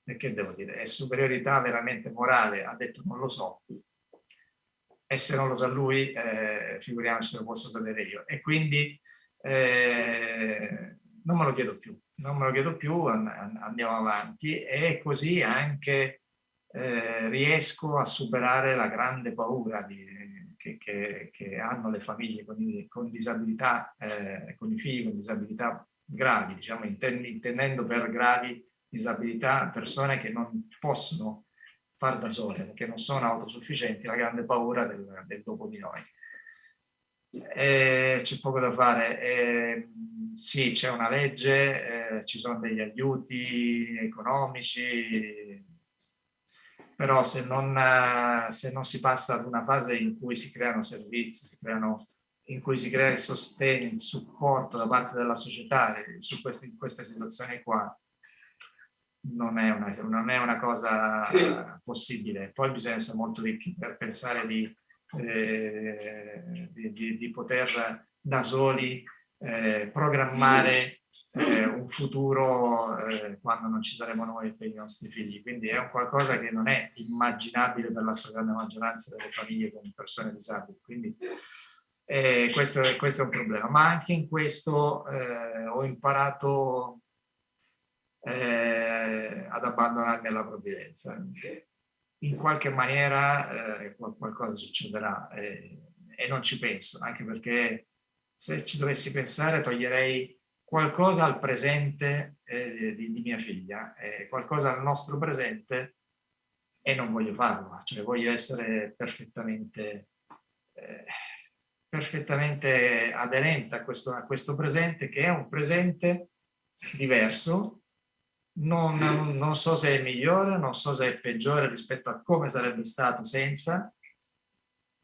e che devo dire, e superiorità veramente morale, ha detto non lo so, e se non lo sa lui, eh, figuriamoci se lo posso sapere io. E quindi eh, non me lo chiedo più, non me lo chiedo più, andiamo avanti. E così anche eh, riesco a superare la grande paura di, che, che, che, hanno le famiglie con, i, con disabilità, eh, con i figli con disabilità gravi, diciamo intendendo per gravi disabilità persone che non possono far da sole, che non sono autosufficienti, la grande paura del, del dopo di noi. C'è poco da fare. Eh, sì, c'è una legge, eh, ci sono degli aiuti economici, però se non, se non si passa ad una fase in cui si creano servizi, si creano in cui si crea il sostegno, il supporto da parte della società su queste, in queste situazioni qua, non è, una, non è una cosa possibile. Poi bisogna essere molto ricchi per pensare di, eh, di, di, di poter da soli eh, programmare eh, un futuro eh, quando non ci saremo noi per i nostri figli. Quindi è un qualcosa che non è immaginabile per la stragrande maggioranza delle famiglie con persone disabili. Quindi eh, questo, questo, è un problema, ma anche in questo eh, ho imparato eh, ad abbandonarmi alla provvidenza. In qualche maniera eh, qualcosa succederà e non ci penso, anche perché se ci dovessi pensare toglierei qualcosa al presente eh, di, di, mia figlia, qualcosa al nostro presente e non voglio farlo, cioè voglio essere perfettamente eh, perfettamente aderente a questo, a questo presente che è un presente diverso, non, non, so se è migliore, non so se è peggiore rispetto a come sarebbe stato senza,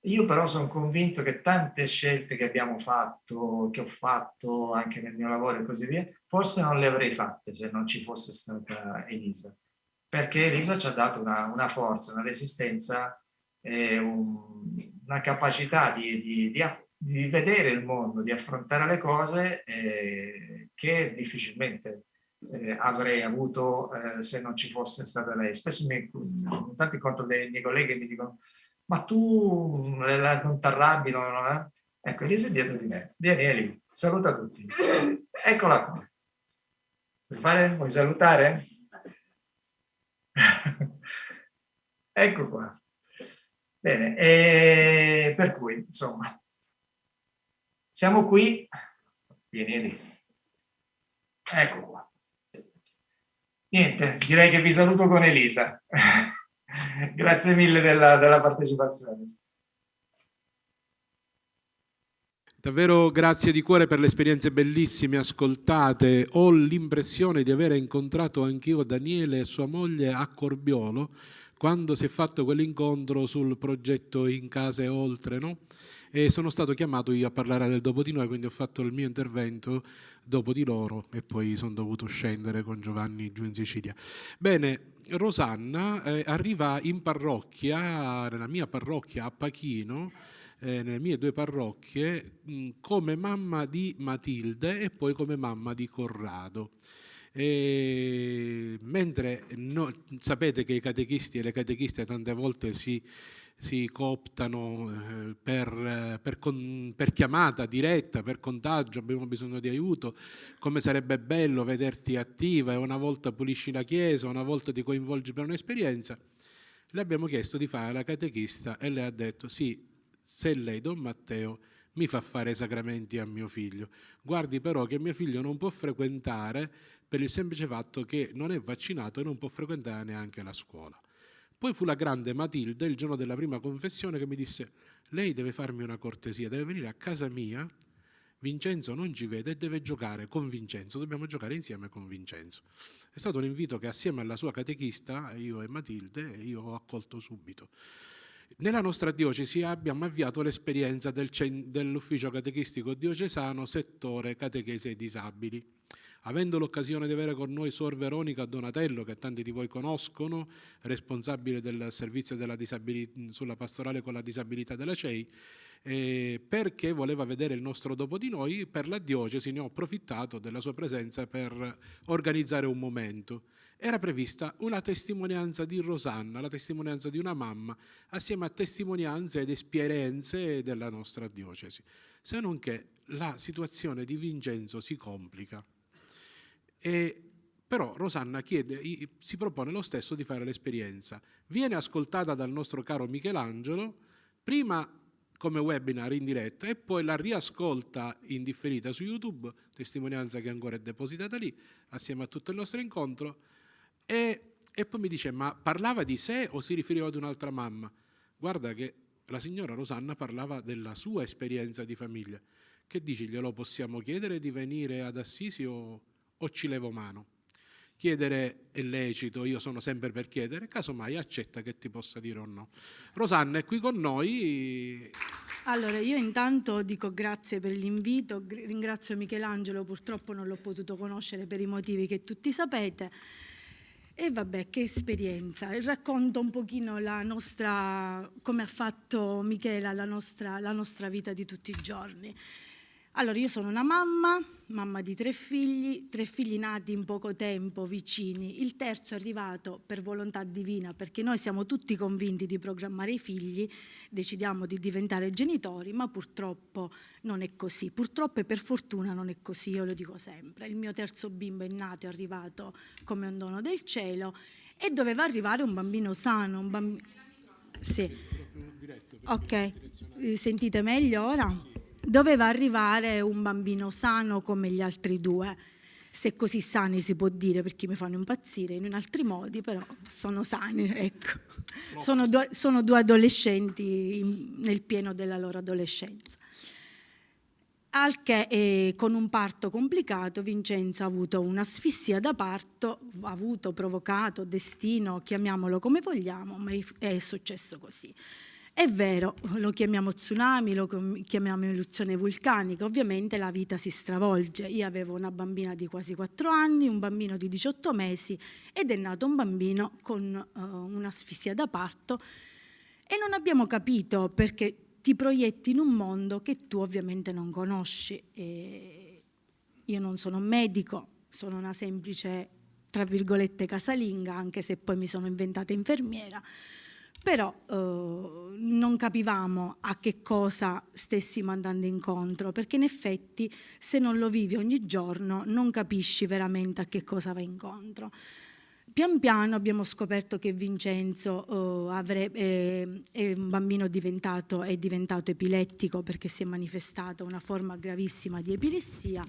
io però sono convinto che tante scelte che abbiamo fatto, che ho fatto anche nel mio lavoro e così via, forse non le avrei fatte se non ci fosse stata Elisa. Perché Elisa ci ha dato una, una forza, una resistenza eh, un, una capacità di, di, di, di, vedere il mondo, di affrontare le cose eh, che difficilmente eh, avrei avuto eh, se non ci fosse stata lei. Spesso mi, tanti incontro dei miei colleghi che mi dicono ma tu non ti arrabbi, no, no, eh? ecco Elisa è dietro di me, vieni Eli, saluta tutti, eccola qua. Vuoi, fare? Vuoi salutare? ecco qua. Bene, e per cui, insomma, siamo qui. Vieni Eli. Ecco qua. Niente, direi che vi saluto con Elisa. Grazie mille della, della partecipazione. Davvero grazie di cuore per le esperienze bellissime ascoltate. Ho l'impressione di aver incontrato anch'io Daniele e sua moglie a Corbiolo quando si è fatto quell'incontro sul progetto In Casa e Oltre, no? E sono stato chiamato io a parlare del dopo di noi, quindi ho fatto il mio intervento dopo di loro e poi sono dovuto scendere con Giovanni giù in Sicilia. Bene, Rosanna eh, arriva in parrocchia, nella mia parrocchia a Pachino, eh, nelle mie due parrocchie, mh, come mamma di Matilde e poi come mamma di Corrado. E mentre no, sapete che i catechisti e le catechiste tante volte si, si cooptano eh, per, per, con, per, chiamata diretta, per contagio, abbiamo bisogno di aiuto, come sarebbe bello vederti attiva e una volta pulisci la chiesa, una volta ti coinvolgi per un'esperienza, le abbiamo chiesto di fare la catechista e lei ha detto sì, se lei, Don Matteo, mi fa fare sacramenti a mio figlio. Guardi però che mio figlio non può frequentare per il semplice fatto che non è vaccinato e non può frequentare neanche la scuola. Poi fu la grande Matilde, il giorno della prima confessione, che mi disse lei deve farmi una cortesia, deve venire a casa mia, Vincenzo non ci vede e deve giocare con Vincenzo, dobbiamo giocare insieme con Vincenzo. È stato un invito che assieme alla sua catechista, io e Matilde, io ho accolto subito. Nella nostra diocesi abbiamo avviato l'esperienza del, dell'ufficio catechistico diocesano settore catechese e disabili avendo l'occasione di avere con noi Suor Veronica Donatello, che tanti di voi conoscono, responsabile del servizio sulla pastorale con la disabilità della CEI, eh, perché voleva vedere il nostro dopo di noi, per la diocesi ne ho approfittato della sua presenza per organizzare un momento. Era prevista una testimonianza di Rosanna, la testimonianza di una mamma, assieme a testimonianze ed esperienze della nostra diocesi. Se non che la situazione di Vincenzo si complica. E, però Rosanna chiede, si propone lo stesso di fare l'esperienza. Viene ascoltata dal nostro caro Michelangelo, prima come webinar in diretta e poi la riascolta in differita su YouTube, testimonianza che ancora è depositata lì, assieme a tutto il nostro incontro, e, e poi mi dice, ma parlava di sé o si riferiva ad un'altra mamma? Guarda che la signora Rosanna parlava della sua esperienza di famiglia. Che dici, glielo possiamo chiedere di venire ad Assisi o o ci levo mano. Chiedere è lecito, io sono sempre per chiedere, casomai accetta che ti possa dire o no. Rosanna è qui con noi. Allora, io intanto dico grazie per l'invito, ringrazio Michelangelo, purtroppo non l'ho potuto conoscere per i motivi che tutti sapete. E vabbè, che esperienza. Racconto un pochino la nostra, come ha fatto Michela, la nostra, la nostra vita di tutti i giorni. Allora, io sono una mamma, mamma di tre figli, tre figli nati in poco tempo vicini. Il terzo è arrivato per volontà divina, perché noi siamo tutti convinti di programmare i figli, decidiamo di diventare genitori, ma purtroppo non è così. Purtroppo e per fortuna non è così, io lo dico sempre. Il mio terzo bimbo è nato, è arrivato come un dono del cielo e doveva arrivare un bambino sano, un bambino... Sì. Ok, sentite meglio ora? Doveva arrivare un bambino sano come gli altri due. Se così sani si può dire perché mi fanno impazzire in altri modi, però sono sani, ecco. Sono due, sono due adolescenti in, nel pieno della loro adolescenza. Al che eh, con un parto complicato Vincenzo ha avuto un'asfissia da parto, ha avuto provocato destino, chiamiamolo come vogliamo, ma è successo così. È vero, lo chiamiamo tsunami, lo chiamiamo eruzione vulcanica, ovviamente la vita si stravolge. Io avevo una bambina di quasi 4 anni, un bambino di 18 mesi ed è nato un bambino con uh, un'asfissia da parto e non abbiamo capito perché ti proietti in un mondo che tu ovviamente non conosci. E io non sono un medico, sono una semplice, tra virgolette, casalinga, anche se poi mi sono inventata infermiera, però eh, non capivamo a che cosa stessimo andando incontro, perché in effetti se non lo vivi ogni giorno non capisci veramente a che cosa va incontro. Pian piano abbiamo scoperto che Vincenzo eh, avrebbe, eh, è un bambino diventato, è diventato epilettico perché si è manifestata una forma gravissima di epilessia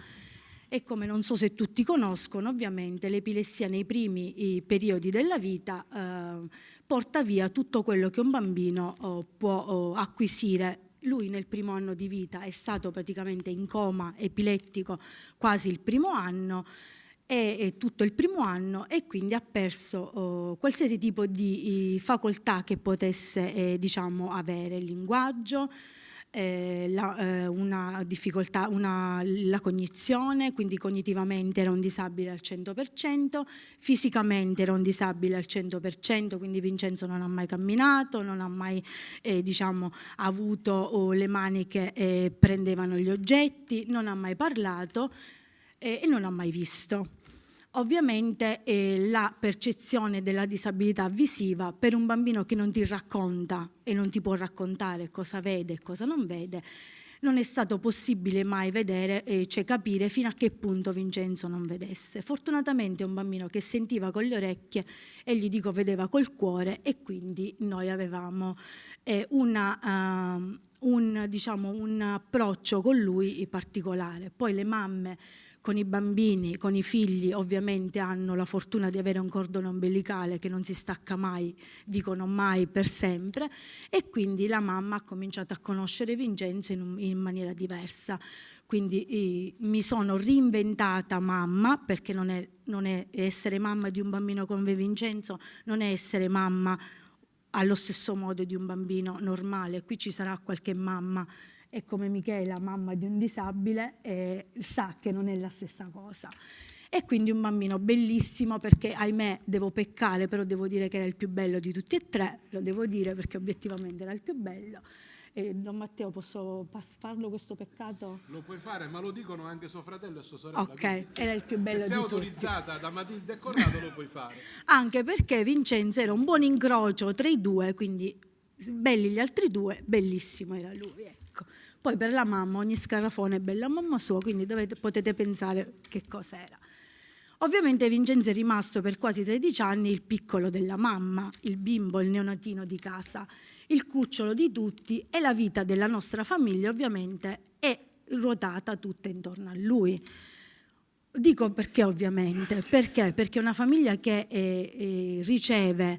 e come non so se tutti conoscono, ovviamente l'epilessia nei primi periodi della vita eh, porta via tutto quello che un bambino oh, può oh, acquisire. Lui nel primo anno di vita è stato praticamente in coma epilettico quasi il primo anno e, tutto il primo anno e quindi ha perso oh, qualsiasi tipo di facoltà che potesse eh, diciamo, avere, il linguaggio, eh, la, eh, una difficoltà, una, la cognizione, quindi cognitivamente era un disabile al 100%, fisicamente era un disabile al 100%, quindi Vincenzo non ha mai camminato, non ha mai eh, diciamo, avuto oh, le mani che eh, prendevano gli oggetti, non ha mai parlato eh, e non ha mai visto. Ovviamente eh, la percezione della disabilità visiva per un bambino che non ti racconta e non ti può raccontare cosa vede e cosa non vede, non è stato possibile mai vedere, eh, cioè capire fino a che punto Vincenzo non vedesse. Fortunatamente è un bambino che sentiva con le orecchie e gli dico vedeva col cuore e quindi noi avevamo eh, una, uh, un, diciamo, un approccio con lui particolare. Poi le mamme con i bambini, con i figli ovviamente hanno la fortuna di avere un cordone ombelicale che non si stacca mai, dicono mai per sempre e quindi la mamma ha cominciato a conoscere Vincenzo in, in maniera diversa. Quindi eh, mi sono reinventata mamma perché non è, non è essere mamma di un bambino come Vincenzo, non è essere mamma allo stesso modo di un bambino normale. Qui ci sarà qualche mamma e come Michela, mamma di un disabile, eh, sa che non è la stessa cosa. E quindi un bambino bellissimo perché ahimè devo peccare, però devo dire che era il più bello di tutti e tre, lo devo dire perché obiettivamente era il più bello. E Don Matteo, posso farlo questo peccato? Lo puoi fare, ma lo dicono anche suo fratello e sua sorella. Ok, era il più bello di tutti. Se sei autorizzata da Matilde e Corrado lo puoi fare. Anche perché Vincenzo era un buon incrocio tra i due, quindi belli gli altri due, bellissimo era lui. Poi per la mamma ogni scarafone è bella mamma sua, quindi dovete, potete pensare che cosa era. Ovviamente Vincenzo è rimasto per quasi 13 anni il piccolo della mamma, il bimbo, il neonatino di casa, il cucciolo di tutti e la vita della nostra famiglia ovviamente è ruotata tutta intorno a lui. Dico perché ovviamente, perché? Perché una famiglia che eh, eh, riceve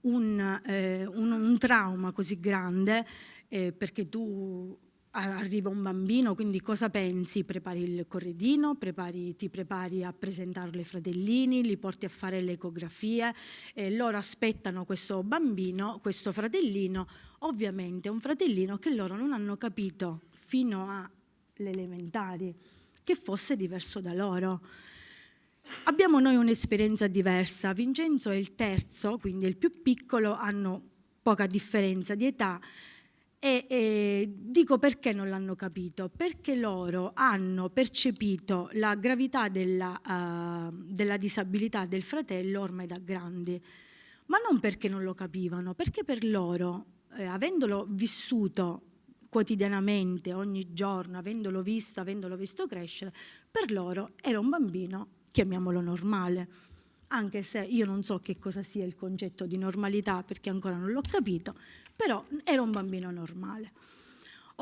un, eh, un, un, trauma così grande, eh, perché tu arriva un bambino, quindi cosa pensi? Prepari il corredino, prepari, ti prepari a presentarlo ai fratellini, li porti a fare le ecografie, e loro aspettano questo bambino, questo fratellino, ovviamente un fratellino che loro non hanno capito fino alle elementari che fosse diverso da loro. Abbiamo noi un'esperienza diversa, Vincenzo è il terzo, quindi il più piccolo, hanno poca differenza di età, e eh, dico perché non l'hanno capito, perché loro hanno percepito la gravità della, uh, della disabilità del fratello ormai da grandi, ma non perché non lo capivano, perché per loro, eh, avendolo vissuto quotidianamente, ogni giorno, avendolo visto, avendolo visto crescere, per loro era un bambino, chiamiamolo normale, anche se io non so che cosa sia il concetto di normalità perché ancora non l'ho capito, però era un bambino normale.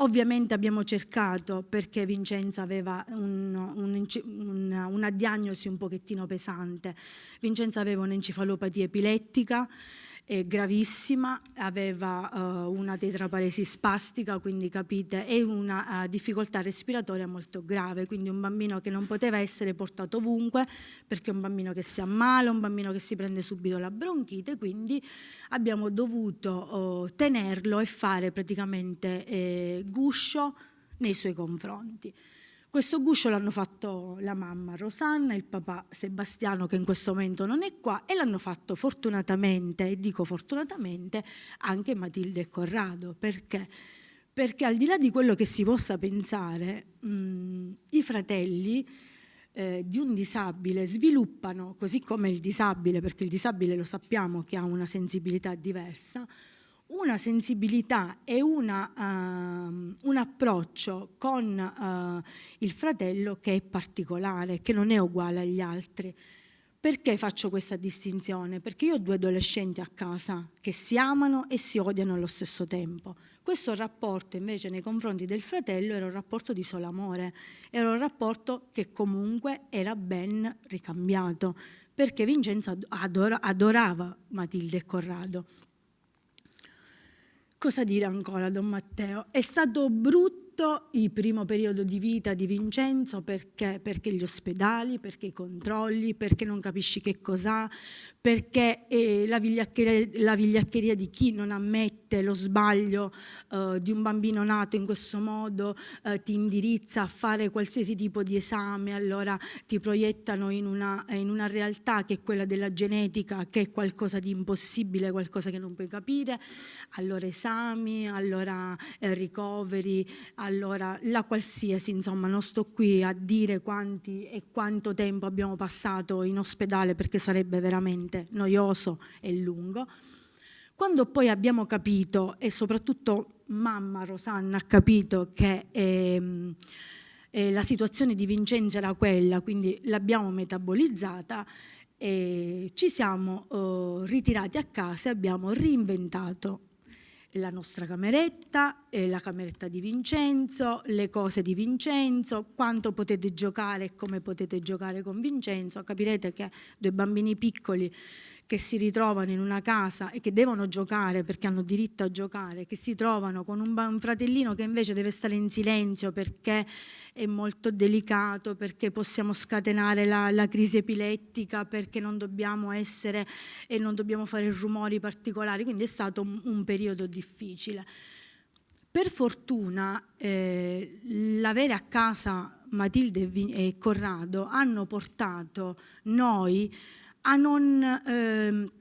Ovviamente abbiamo cercato, perché Vincenzo aveva un, un, una, una diagnosi un pochettino pesante, Vincenzo aveva un'encefalopatia epilettica, è gravissima, aveva uh, una tetraparesi spastica, quindi capite, e una uh, difficoltà respiratoria molto grave, quindi un bambino che non poteva essere portato ovunque perché è un bambino che si ammala, un bambino che si prende subito la bronchite, quindi abbiamo dovuto uh, tenerlo e fare praticamente eh, guscio nei suoi confronti. Questo guscio l'hanno fatto la mamma Rosanna, il papà Sebastiano che in questo momento non è qua e l'hanno fatto fortunatamente, e dico fortunatamente, anche Matilde e Corrado. Perché? Perché al di là di quello che si possa pensare, mh, i fratelli eh, di un disabile sviluppano, così come il disabile, perché il disabile lo sappiamo che ha una sensibilità diversa, una sensibilità e una, uh, un approccio con uh, il fratello che è particolare, che non è uguale agli altri. Perché faccio questa distinzione? Perché io ho due adolescenti a casa che si amano e si odiano allo stesso tempo. Questo rapporto invece nei confronti del fratello era un rapporto di solo amore, era un rapporto che comunque era ben ricambiato, perché Vincenzo adorava Matilde e Corrado. Cosa dire ancora, Don Matteo? È stato brutto il primo periodo di vita di Vincenzo perché, perché gli ospedali, perché i controlli, perché non capisci che cos'ha, perché eh, la, vigliaccheria, la, vigliaccheria, di chi non ammette lo sbaglio eh, di un bambino nato in questo modo eh, ti indirizza a fare qualsiasi tipo di esame, allora ti proiettano in una, in una realtà che è quella della genetica, che è qualcosa di impossibile, qualcosa che non puoi capire, allora esami, allora eh, ricoveri, allora la qualsiasi, insomma non sto qui a dire quanti e quanto tempo abbiamo passato in ospedale perché sarebbe veramente noioso e lungo. Quando poi abbiamo capito e soprattutto mamma Rosanna ha capito che ehm, eh, la situazione di Vincenzo era quella, quindi l'abbiamo metabolizzata, e ci siamo eh, ritirati a casa e abbiamo reinventato la nostra cameretta, la cameretta di Vincenzo, le cose di Vincenzo, quanto potete giocare e come potete giocare con Vincenzo. Capirete che due bambini piccoli che si ritrovano in una casa e che devono giocare perché hanno diritto a giocare, che si trovano con un, fratellino che invece deve stare in silenzio perché è molto delicato, perché possiamo scatenare la, la crisi epilettica, perché non dobbiamo essere e non dobbiamo fare rumori particolari, quindi è stato un, un periodo difficile. Per fortuna eh, l'avere a casa Matilde e Corrado hanno portato noi a non, eh,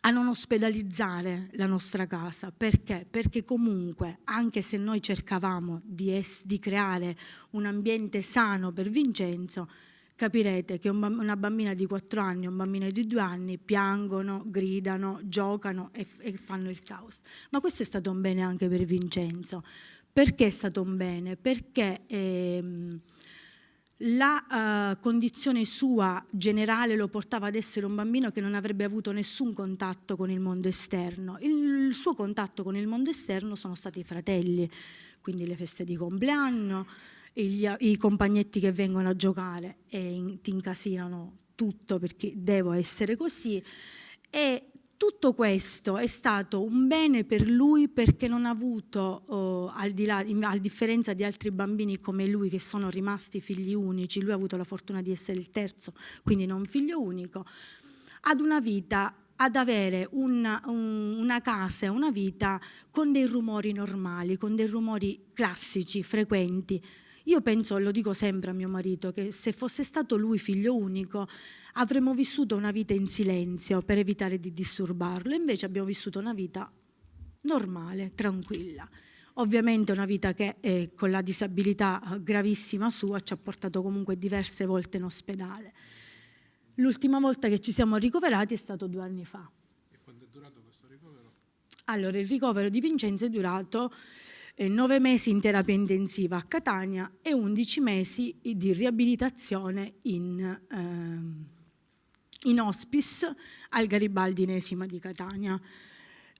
a non ospedalizzare la nostra casa. Perché? Perché comunque, anche se noi cercavamo di, di creare un ambiente sano per Vincenzo, capirete che una bambina di 4 anni e un bambino di 2 anni piangono, gridano, giocano e, e, fanno il caos. Ma questo è stato un bene anche per Vincenzo. Perché è stato un bene? Perché... Ehm, la uh, condizione sua generale lo portava ad essere un bambino che non avrebbe avuto nessun contatto con il mondo esterno. Il, il suo contatto con il mondo esterno sono stati i fratelli, quindi le feste di compleanno, gli, i compagnetti che vengono a giocare e in, ti incasinano tutto perché devo essere così e tutto questo è stato un bene per lui perché non ha avuto, oh, al di là, a differenza di altri bambini come lui che sono rimasti figli unici, lui ha avuto la fortuna di essere il terzo, quindi non figlio unico, ad una vita ad avere una, un, una casa, una vita con dei rumori normali, con dei rumori classici, frequenti, io penso, lo dico sempre a mio marito, che se fosse stato lui figlio unico avremmo vissuto una vita in silenzio per evitare di disturbarlo, invece abbiamo vissuto una vita normale, tranquilla. Ovviamente una vita che eh, con la disabilità gravissima sua ci ha portato comunque diverse volte in ospedale. L'ultima volta che ci siamo ricoverati è stato due anni fa. E quanto è durato questo ricovero? Allora, il ricovero di Vincenzo è durato 9 eh, mesi in terapia intensiva a Catania e 11 mesi di riabilitazione in, eh, in hospice al Garibaldi Inesima di Catania.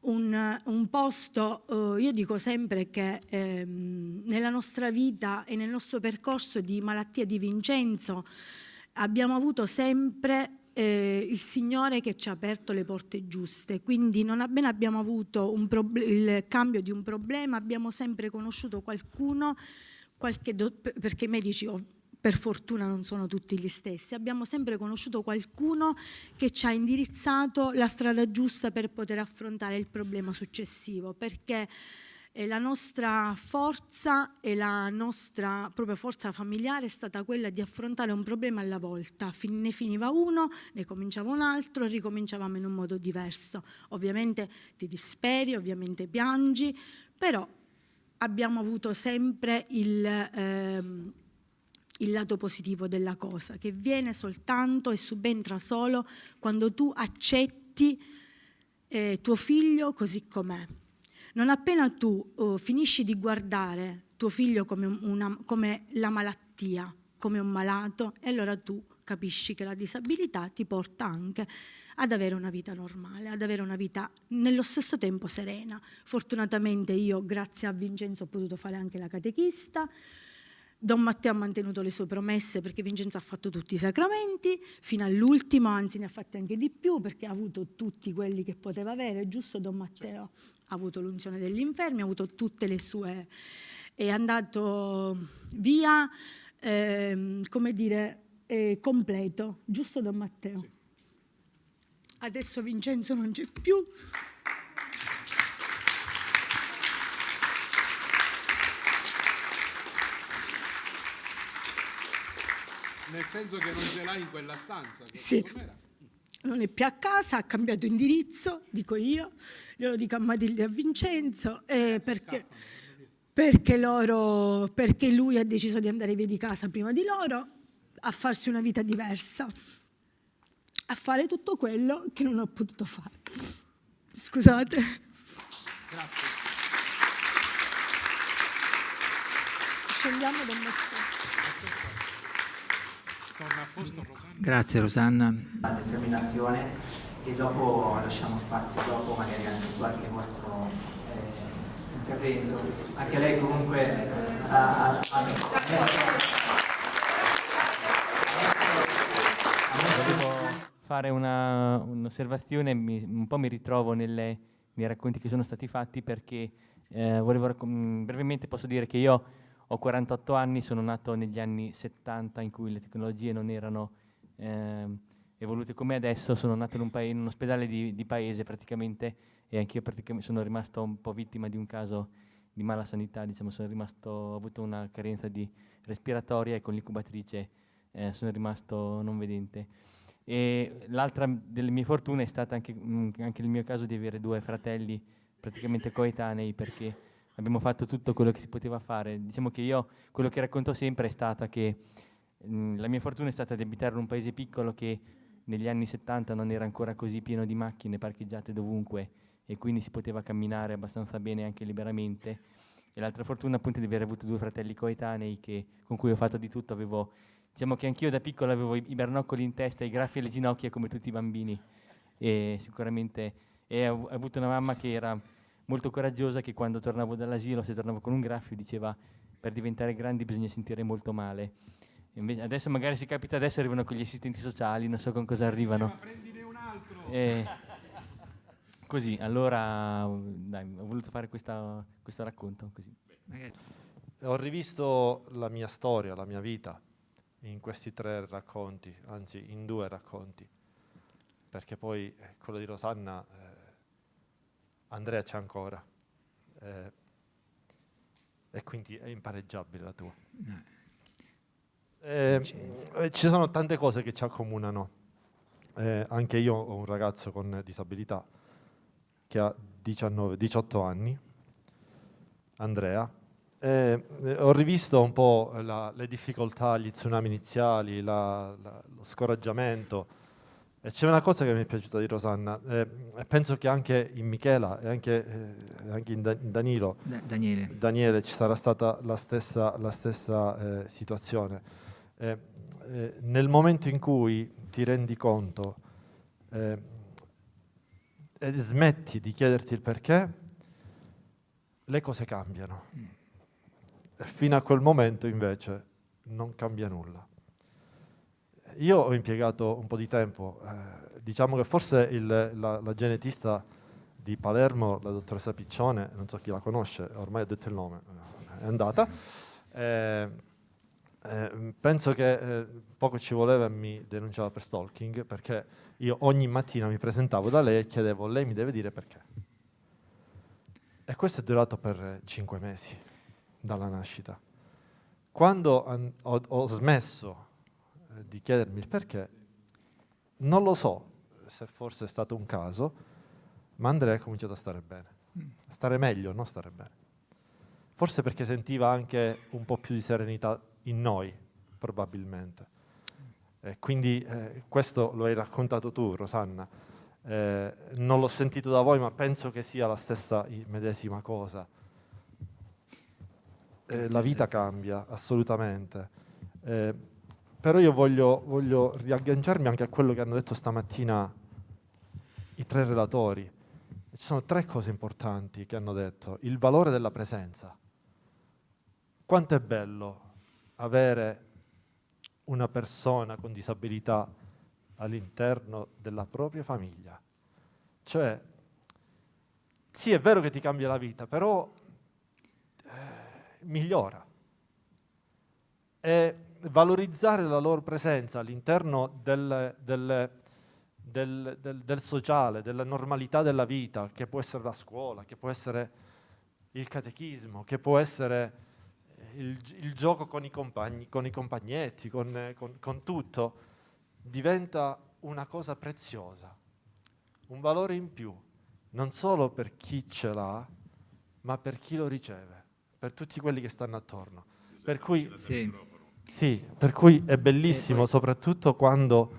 Un, un posto, eh, io dico sempre che eh, nella nostra vita e nel nostro percorso di malattia di Vincenzo abbiamo avuto sempre eh, il Signore che ci ha aperto le porte giuste, quindi non appena abbiamo avuto il cambio di un problema abbiamo sempre conosciuto qualcuno, perché i medici per fortuna non sono tutti gli stessi, abbiamo sempre conosciuto qualcuno che ci ha indirizzato la strada giusta per poter affrontare il problema successivo, perché la nostra forza e la nostra proprio forza familiare è stata quella di affrontare un problema alla volta. Ne finiva uno, ne cominciava un altro e ricominciavamo in un modo diverso. Ovviamente ti disperi, ovviamente piangi, però abbiamo avuto sempre il, ehm, il lato positivo della cosa, che viene soltanto e subentra solo quando tu accetti eh, tuo figlio così com'è non appena tu uh, finisci di guardare tuo figlio come, una, come la malattia, come un malato, e allora tu capisci che la disabilità ti porta anche ad avere una vita normale, ad avere una vita nello stesso tempo serena. Fortunatamente io, grazie a Vincenzo, ho potuto fare anche la catechista, Don Matteo ha mantenuto le sue promesse perché Vincenzo ha fatto tutti i sacramenti, fino all'ultimo, anzi ne ha fatti anche di più perché ha avuto tutti quelli che poteva avere, giusto Don Matteo? Ha avuto l'unzione degli infermi, ha avuto tutte le sue... è andato via, eh, come dire, eh, completo, giusto Don Matteo? Sì. Adesso Vincenzo non c'è più. Nel senso che non ce l'hai in quella stanza? Sì. Non è più a casa, ha cambiato indirizzo, dico io, glielo dico a Matilde e a Vincenzo, eh, perché, perché, loro, perché lui ha deciso di andare via di casa prima di loro, a farsi una vita diversa, a fare tutto quello che non ho potuto fare. Scusate. Grazie. Scendiamo dal mezzo. Grazie Rosanna. La determinazione e dopo lasciamo spazio dopo magari anche qualche vostro eh, intervento. Anche lei comunque ha, ha, Volevo fare un'osservazione, un, un po' mi ritrovo nelle, nei racconti che sono stati fatti perché eh, volevo brevemente posso dire che io ho 48 anni, sono nato negli anni 70 in cui le tecnologie non erano eh, evolute come adesso, sono nato in un, in un ospedale di, di, paese praticamente e anch'io sono rimasto un po' vittima di un caso di mala sanità, diciamo, rimasto, ho avuto una carenza di respiratoria e con l'incubatrice eh, sono rimasto non vedente. L'altra delle mie fortune è stata anche, mh, mm, anche il mio caso di avere due fratelli praticamente coetanei perché abbiamo fatto tutto quello che si poteva fare. Diciamo che io, quello che racconto sempre è stata che mh, la mia fortuna è stata di abitare in un paese piccolo che negli anni 70 non era ancora così pieno di macchine parcheggiate dovunque e quindi si poteva camminare abbastanza bene anche liberamente. E l'altra fortuna appunto è di aver avuto due fratelli coetanei che, con cui ho fatto di tutto. Avevo, diciamo che anch'io da piccolo avevo i, bernoccoli in testa, i graffi alle ginocchia come tutti i bambini. E sicuramente e ho avuto una mamma che era molto coraggiosa che quando tornavo dall'asilo, se tornavo con un graffio, diceva per diventare grandi bisogna sentire molto male. Invece, adesso magari si capita adesso arrivano con gli assistenti sociali, non so con cosa arrivano. Ma prendine un altro! E così, allora dai, ho voluto fare questa, questo racconto. Così. Ho rivisto la mia storia, la mia vita in questi tre racconti, anzi in due racconti, perché poi eh, quello di Rosanna eh, Andrea c'è ancora. Eh, e quindi è impareggiabile la tua. Eh, eh, ci sono tante cose che ci accomunano. Eh, anche io ho un ragazzo con disabilità che ha 19, 18 anni, Andrea. Eh, ho rivisto un po' la, le difficoltà, gli tsunami iniziali, la, la, lo scoraggiamento, c'è una cosa che mi è piaciuta di Rosanna, eh, e penso che anche in Michela e anche, eh, anche in, da Danilo, da Daniele. Daniele, ci sarà stata la stessa, la stessa eh, situazione. Eh, eh, nel momento in cui ti rendi conto eh, e smetti di chiederti il perché, le cose cambiano. Mm. Fino a quel momento invece non cambia nulla. Io ho impiegato un po' di tempo, eh, diciamo che forse il, la, la, genetista di Palermo, la dottoressa Piccione, non so chi la conosce, ormai ho detto il nome, è andata, eh, eh, penso che eh, poco ci voleva e mi denunciava per stalking perché io ogni mattina mi presentavo da lei e chiedevo, lei mi deve dire perché. E questo è durato per cinque mesi dalla nascita. Quando ho, ho smesso eh, di chiedermi il perché, non lo so se forse è stato un caso, ma Andrea ha cominciato a stare bene, mm. a stare meglio, non stare bene. Forse perché sentiva anche un po' più di serenità in noi, probabilmente. Eh, quindi eh, questo lo hai raccontato tu, Rosanna. Eh, non l'ho sentito da voi, ma penso che sia la stessa medesima cosa. Eh, la vita cambia, assolutamente. Però io voglio, voglio riagganciarmi anche a quello che hanno detto stamattina i tre relatori. Ci sono tre cose importanti che hanno detto. Il valore della presenza. Quanto è bello avere una persona con disabilità all'interno della propria famiglia. Cioè, sì, è vero che ti cambia la vita, però eh, migliora. E valorizzare la loro presenza all'interno del, del, del, del, sociale, della normalità della vita, che può essere la scuola, che può essere il catechismo, che può essere eh, il, il gioco con i compagni, con i compagnetti, con, con, con tutto, diventa una cosa preziosa, un valore in più non solo per chi ce l'ha, ma per chi lo riceve, per tutti quelli che stanno attorno. Per cui, sì. Sì, per cui è bellissimo, poi... soprattutto quando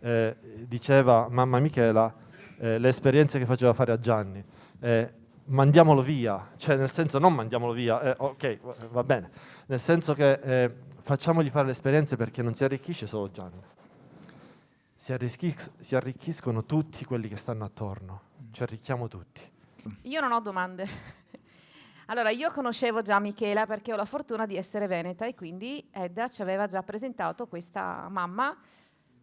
eh, diceva mamma Michela eh, le esperienze che faceva fare a Gianni. Eh, mandiamolo via, cioè nel senso non mandiamolo via, eh, ok, va bene, nel senso che eh, facciamogli fare le esperienze perché non si arricchisce solo Gianni, si, arricchiscono, si arricchiscono tutti quelli che stanno attorno ci arricchiamo tutti. Io non ho domande. Allora, io conoscevo già Michela perché ho la fortuna di essere veneta e quindi Edda ci aveva già presentato questa mamma,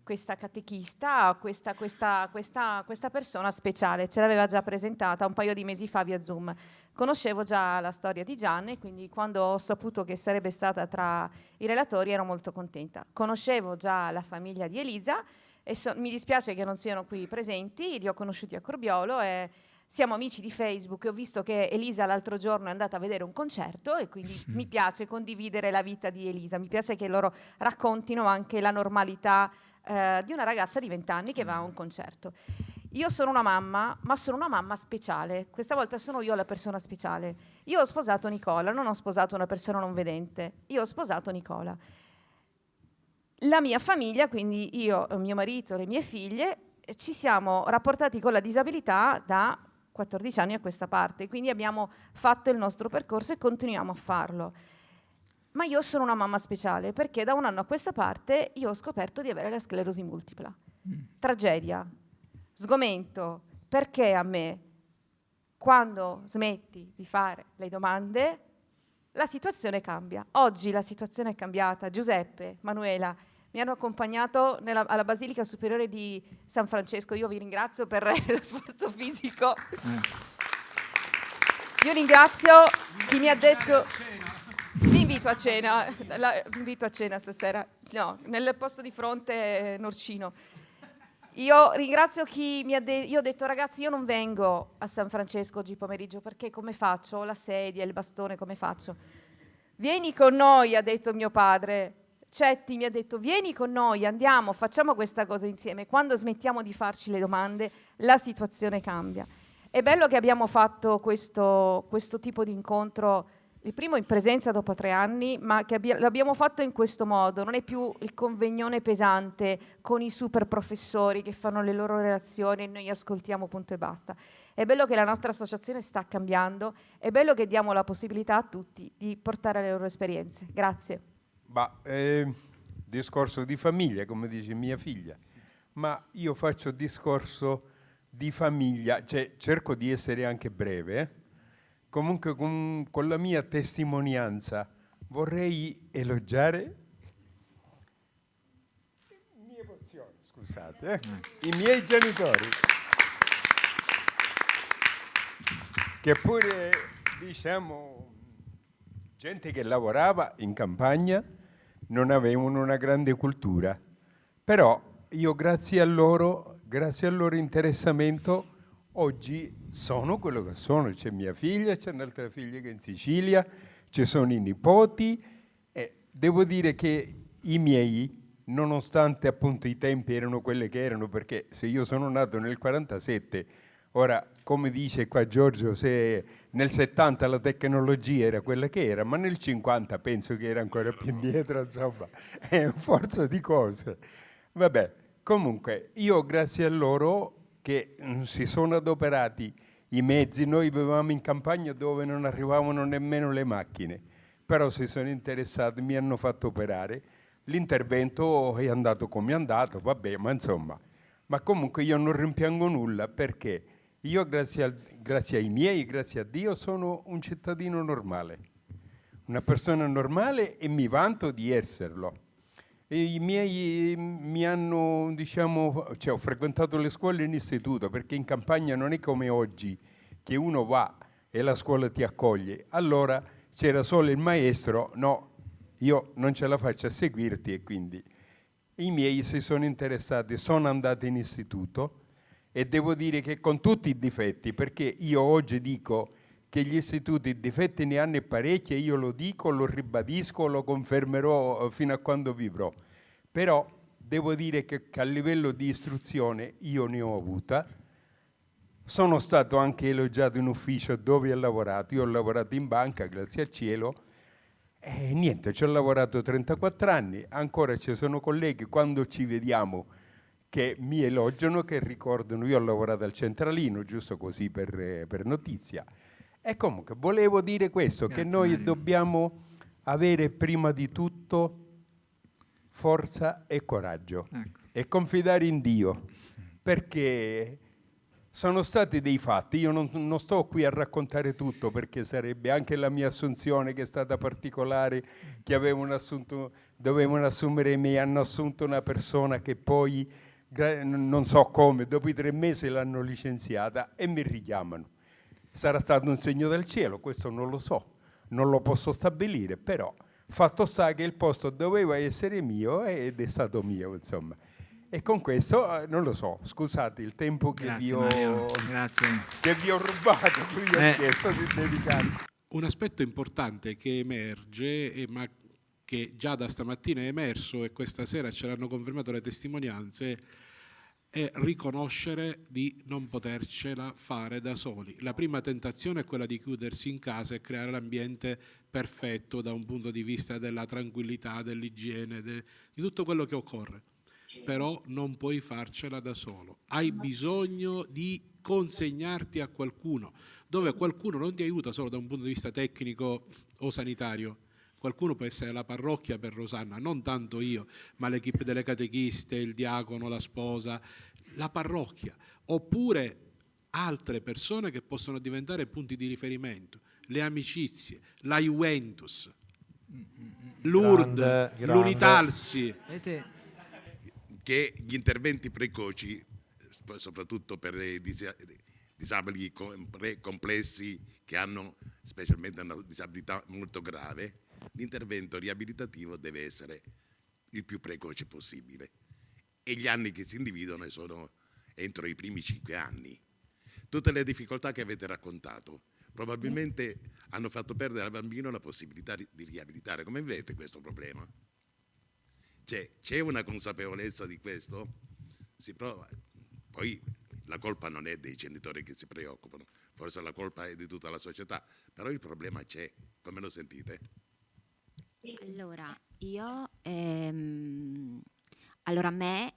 questa catechista, questa, questa, questa, questa persona speciale, ce l'aveva già presentata un paio di mesi fa via Zoom. Conoscevo già la storia di Gianni, quindi quando ho saputo che sarebbe stata tra i relatori ero molto contenta. Conoscevo già la famiglia di Elisa e so, mi dispiace che non siano qui presenti, li ho conosciuti a Corbiolo e siamo amici di Facebook e ho visto che Elisa l'altro giorno è andata a vedere un concerto e quindi mm. mi piace condividere la vita di Elisa, mi piace che loro raccontino anche la normalità eh, di una ragazza di 20 anni che va a un concerto. Io sono una mamma, ma sono una mamma speciale. Questa volta sono io la persona speciale. Io ho sposato Nicola, non ho sposato una persona non vedente. Io ho sposato Nicola. La mia famiglia, quindi io, mio marito, le mie figlie, ci siamo rapportati con la disabilità da 14 anni a questa parte, quindi abbiamo fatto il nostro percorso e continuiamo a farlo. Ma io sono una mamma speciale perché da un anno a questa parte io ho scoperto di avere la sclerosi multipla. Mm. Tragedia, sgomento, perché a me, quando smetti di fare le domande, la situazione cambia. Oggi la situazione è cambiata. Giuseppe, Manuela mi hanno accompagnato nella, alla Basilica Superiore di San Francesco. Io vi ringrazio per lo sforzo fisico. Io ringrazio chi mi ha detto... Vi invito a cena, la, vi invito a cena stasera, no, nel posto di fronte Norcino. Io ringrazio chi mi ha detto, io ho detto ragazzi io non vengo a San Francesco oggi pomeriggio perché come faccio? Ho la sedia, il bastone, come faccio? Vieni con noi, ha detto mio padre, Cetti mi ha detto vieni con noi, andiamo, facciamo questa cosa insieme. Quando smettiamo di farci le domande, la situazione cambia. È bello che abbiamo fatto questo, questo tipo di incontro, il primo in presenza dopo tre anni, ma che abbia, l'abbiamo fatto in questo modo. Non è più il convegnone pesante con i super professori che fanno le loro relazioni e noi ascoltiamo punto e basta. È bello che la nostra associazione sta cambiando, è bello che diamo la possibilità a tutti di portare le loro esperienze. Grazie. Ma, eh, discorso di famiglia, come dice mia figlia, ma io faccio discorso di famiglia, cioè cerco di essere anche breve, eh? comunque con, con, la mia testimonianza vorrei elogiare scusate, eh? i miei genitori, che pure diciamo gente che lavorava in campagna non avevano una grande cultura. Però io grazie a loro, grazie al loro interessamento, oggi sono quello che sono. C'è mia figlia, c'è un'altra figlia che è in Sicilia, ci sono i nipoti. E devo dire che i miei, nonostante appunto i tempi erano quelli che erano, perché se io sono nato nel 47, ora come dice qua Giorgio, se nel 70 la tecnologia era quella che era, ma nel 50 penso che era ancora più indietro, insomma, è forza di cose. Vabbè, comunque, io grazie a loro che mm, si sono adoperati i mezzi, noi vivevamo in campagna dove non arrivavano nemmeno le macchine, però si sono interessati, mi hanno fatto operare, L'intervento è andato come è andato, vabbè, ma insomma, ma comunque io non rimpiango nulla perché io grazie, al, grazie ai miei, grazie a Dio, sono un cittadino normale, una persona normale e mi vanto di esserlo. E I miei mi hanno, diciamo, cioè ho frequentato le scuole in istituto perché in campagna non è come oggi che uno va e la scuola ti accoglie. Allora c'era solo il maestro, no, io non ce la faccio a seguirti e quindi i miei si sono interessati, sono andati in istituto e devo dire che con tutti i difetti, perché io oggi dico che gli istituti difetti ne hanno parecchi e io lo dico, lo ribadisco, lo confermerò eh, fino a quando vivrò. Però devo dire che, che a livello di istruzione io ne ho avuta, sono stato anche elogiato in ufficio dove ho lavorato, io ho lavorato in banca, grazie al cielo, e niente, ci ho lavorato 34 anni, ancora ci sono colleghi, quando ci vediamo che mi elogiano, che ricordano, io ho lavorato al centralino, giusto così per, per notizia, e comunque volevo dire questo, Grazie, che noi Mario. dobbiamo avere prima di tutto forza e coraggio ecco. e confidare in Dio, perché sono stati dei fatti, io non, non, sto qui a raccontare tutto perché sarebbe anche la mia assunzione che è stata particolare, che avevano assunto, dovevano assumere e mi hanno assunto una persona che poi, non so come, dopo i tre mesi l'hanno licenziata e mi richiamano sarà stato un segno del cielo, questo non lo so, non lo posso stabilire, però fatto sta che il posto doveva essere mio ed è stato mio, insomma. E con questo, eh, non lo so, scusate il tempo che, vi ho, che vi ho, rubato, qui eh. ho chiesto di dedicare. Un aspetto importante che emerge, ma che già da stamattina è emerso e questa sera ce l'hanno confermato le testimonianze, è riconoscere di non potercela fare da soli. La prima tentazione è quella di chiudersi in casa e creare l'ambiente perfetto da un punto di vista della tranquillità, dell'igiene, de, di tutto quello che occorre. Però non puoi farcela da solo. Hai bisogno di consegnarti a qualcuno, dove qualcuno non ti aiuta solo da un punto di vista tecnico o sanitario, qualcuno può essere la parrocchia per Rosanna, non tanto io, ma l'equipe delle catechiste, il diacono, la sposa, la parrocchia, oppure altre persone che possono diventare punti di riferimento, le amicizie, la Juventus, l'URD, l'Unitalsi. Che gli interventi precoci, soprattutto per i disabili complessi che hanno specialmente una disabilità molto grave, l'intervento riabilitativo deve essere il più precoce possibile e gli anni che si individuano sono entro i primi cinque anni. Tutte le difficoltà che avete raccontato probabilmente hanno fatto perdere al bambino la possibilità di riabilitare. Come vedete questo problema? C'è una consapevolezza di questo? Si prova. Poi la colpa non è dei genitori che si preoccupano, forse la colpa è di tutta la società, però il problema c'è, come lo sentite? Allora, io, ehm, allora a me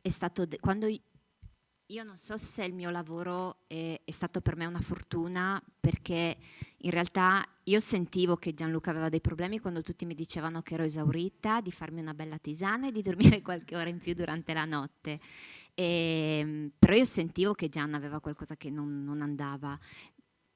è stato, quando io non so se il mio lavoro è, è, stato per me una fortuna perché in realtà io sentivo che Gianluca aveva dei problemi quando tutti mi dicevano che ero esaurita, di farmi una bella tisana e di dormire qualche ora in più durante la notte. E, ehm, però io sentivo che Gian aveva qualcosa che non, non andava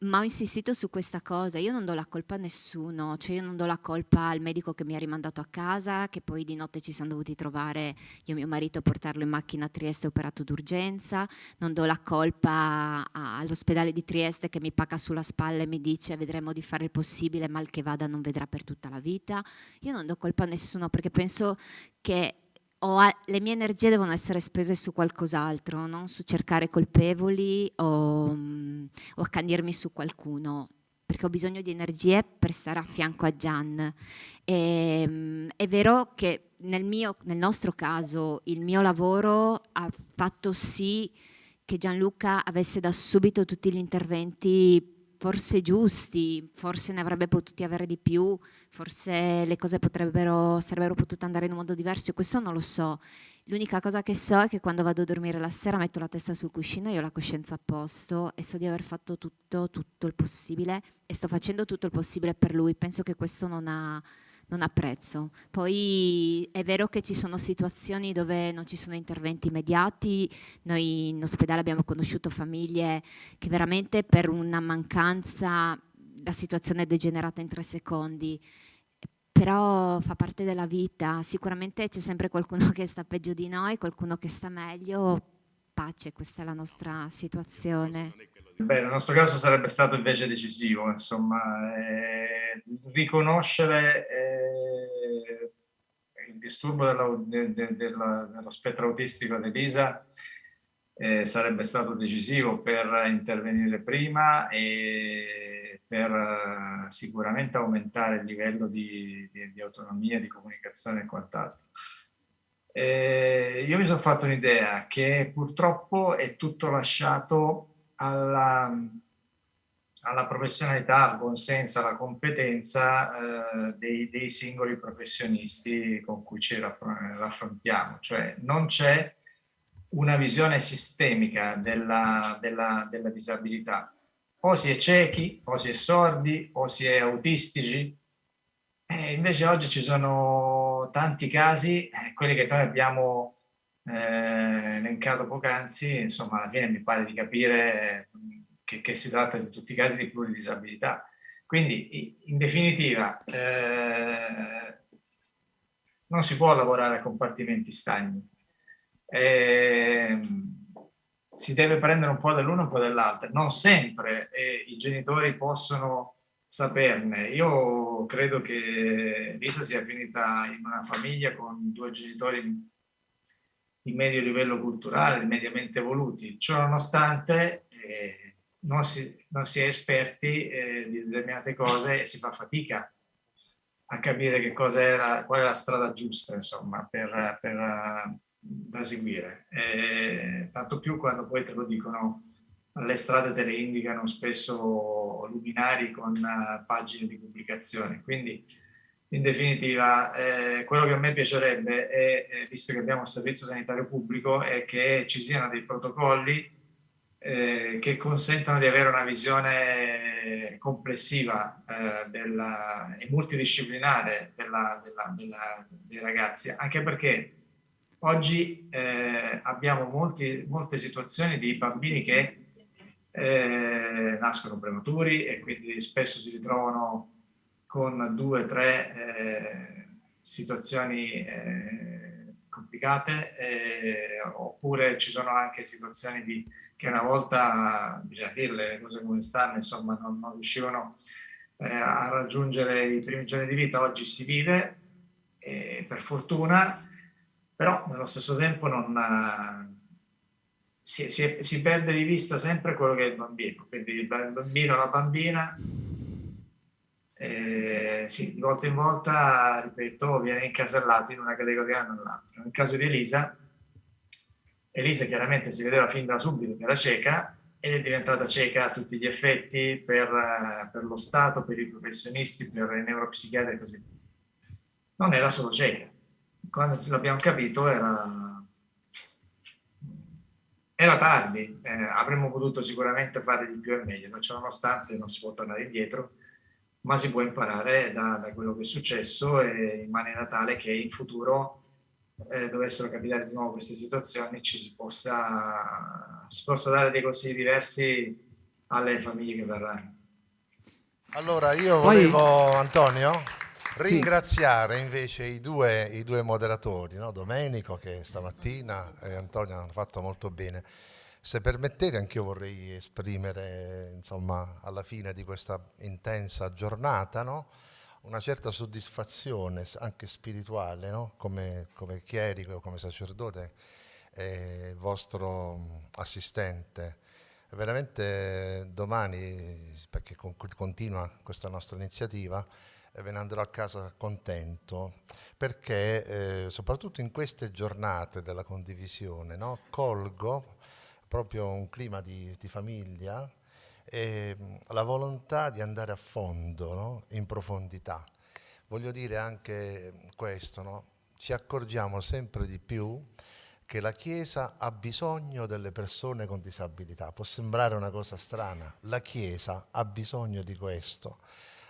ma ho insistito su questa cosa, io non do la colpa a nessuno, cioè io non do la colpa al medico che mi ha rimandato a casa, che poi di notte ci siamo dovuti trovare io e mio marito a portarlo in macchina a Trieste operato d'urgenza, non do la colpa all'ospedale di Trieste che mi paga sulla spalla e mi dice vedremo di fare il possibile, mal che vada non vedrà per tutta la vita, io non do colpa a nessuno perché penso che a, le mie energie devono essere spese su qualcos'altro, non su cercare colpevoli o, um, o accanirmi su qualcuno, perché ho bisogno di energie per stare a fianco a Gian. E, um, è vero che nel, mio, nel nostro caso il mio lavoro ha fatto sì che Gianluca avesse da subito tutti gli interventi forse giusti, forse ne avrebbe potuti avere di più, forse le cose potrebbero, sarebbero potute andare in un modo diverso, questo non lo so. L'unica cosa che so è che quando vado a dormire la sera metto la testa sul cuscino e ho la coscienza a posto e so di aver fatto tutto, tutto il possibile e sto facendo tutto il possibile per lui. Penso che questo non ha, non ha prezzo. Poi è vero che ci sono situazioni dove non ci sono interventi immediati, noi in ospedale abbiamo conosciuto famiglie che veramente per una mancanza la situazione è degenerata in tre secondi, però fa parte della vita, sicuramente c'è sempre qualcuno che sta peggio di noi, qualcuno che sta meglio, pace, questa è la nostra situazione. Beh, nel nostro caso sarebbe stato invece decisivo, insomma, eh, riconoscere eh, il disturbo della, de, de, della, dello spettro autistico di Elisa eh, sarebbe stato decisivo per intervenire prima e per uh, sicuramente aumentare il livello di, di, di autonomia, di comunicazione e quant'altro. Eh, io mi sono fatto un'idea che purtroppo è tutto lasciato alla, alla professionalità, al buon senso, alla competenza eh, dei, dei, singoli professionisti con cui ci raffrontiamo. Cioè non c'è una visione sistemica della, della, della disabilità. O si è ciechi, o si è sordi, o si è autistici. E invece oggi ci sono tanti casi, eh, quelli che noi abbiamo eh, elencato poc'anzi, insomma alla fine mi pare di capire che, che, si tratta di tutti i casi di pluridisabilità. Quindi in definitiva eh, non si può lavorare a compartimenti stagni, eh, si deve prendere un po' dell'uno e un po' dell'altro. Non sempre eh, i genitori possono saperne. Io credo che Lisa sia finita in una famiglia con due genitori di medio livello culturale, mediamente evoluti. Ciò nonostante eh, non, si, non, si, è esperti eh, di determinate cose e si fa fatica a capire che cosa era, qual è la strada giusta, insomma, per, per da seguire, e tanto più quando poi te lo dicono, le strade te le indicano spesso luminari con uh, pagine di pubblicazione. Quindi, in definitiva, eh, quello che a me piacerebbe, è, eh, visto che abbiamo un servizio sanitario pubblico, è che ci siano dei protocolli eh, che consentano di avere una visione complessiva eh, della, e multidisciplinare della, della, dei ragazzi, anche perché Oggi eh, abbiamo molti, molte situazioni di bambini che eh, nascono prematuri e quindi spesso si ritrovano con due o tre eh, situazioni eh, complicate eh, oppure ci sono anche situazioni di, che una volta, bisogna dirle le cose come stanno, insomma non, non riuscivano eh, a raggiungere i primi giorni di vita, oggi si vive per fortuna però nello stesso tempo non, si, si, si, perde di vista sempre quello che è il bambino, quindi il bambino la bambina, eh, sì, di volta in volta, ripeto, viene incasellato in una categoria o nell'altra. Nel caso di Elisa, Elisa chiaramente si vedeva fin da subito che era cieca ed è diventata cieca a tutti gli effetti per, eh, per lo Stato, per i professionisti, per i neuropsichiatri e così via. Non era solo cieca, quando l'abbiamo capito era, era tardi, eh, avremmo potuto sicuramente fare di più e meglio, ma nonostante non si può tornare indietro, ma si può imparare da, da quello che è successo in maniera tale che in futuro eh, dovessero capitare di nuovo queste situazioni ci si possa, si possa dare dei consigli diversi alle famiglie che verranno. Allora io volevo, Poi... Antonio, Ringraziare sì. invece i due, i due moderatori, no? Domenico che stamattina e Antonio hanno fatto molto bene. Se permettete anche io vorrei esprimere insomma, alla fine di questa intensa giornata no? una certa soddisfazione anche spirituale no? come, come chierico, come sacerdote e vostro assistente. Veramente domani, perché continua questa nostra iniziativa, ve ne andrò a casa contento, perché eh, soprattutto in queste giornate della condivisione no, colgo proprio un clima di, di famiglia e la volontà di andare a fondo, no, in profondità. Voglio dire anche questo, no? ci accorgiamo sempre di più che la Chiesa ha bisogno delle persone con disabilità. Può sembrare una cosa strana, la Chiesa ha bisogno di questo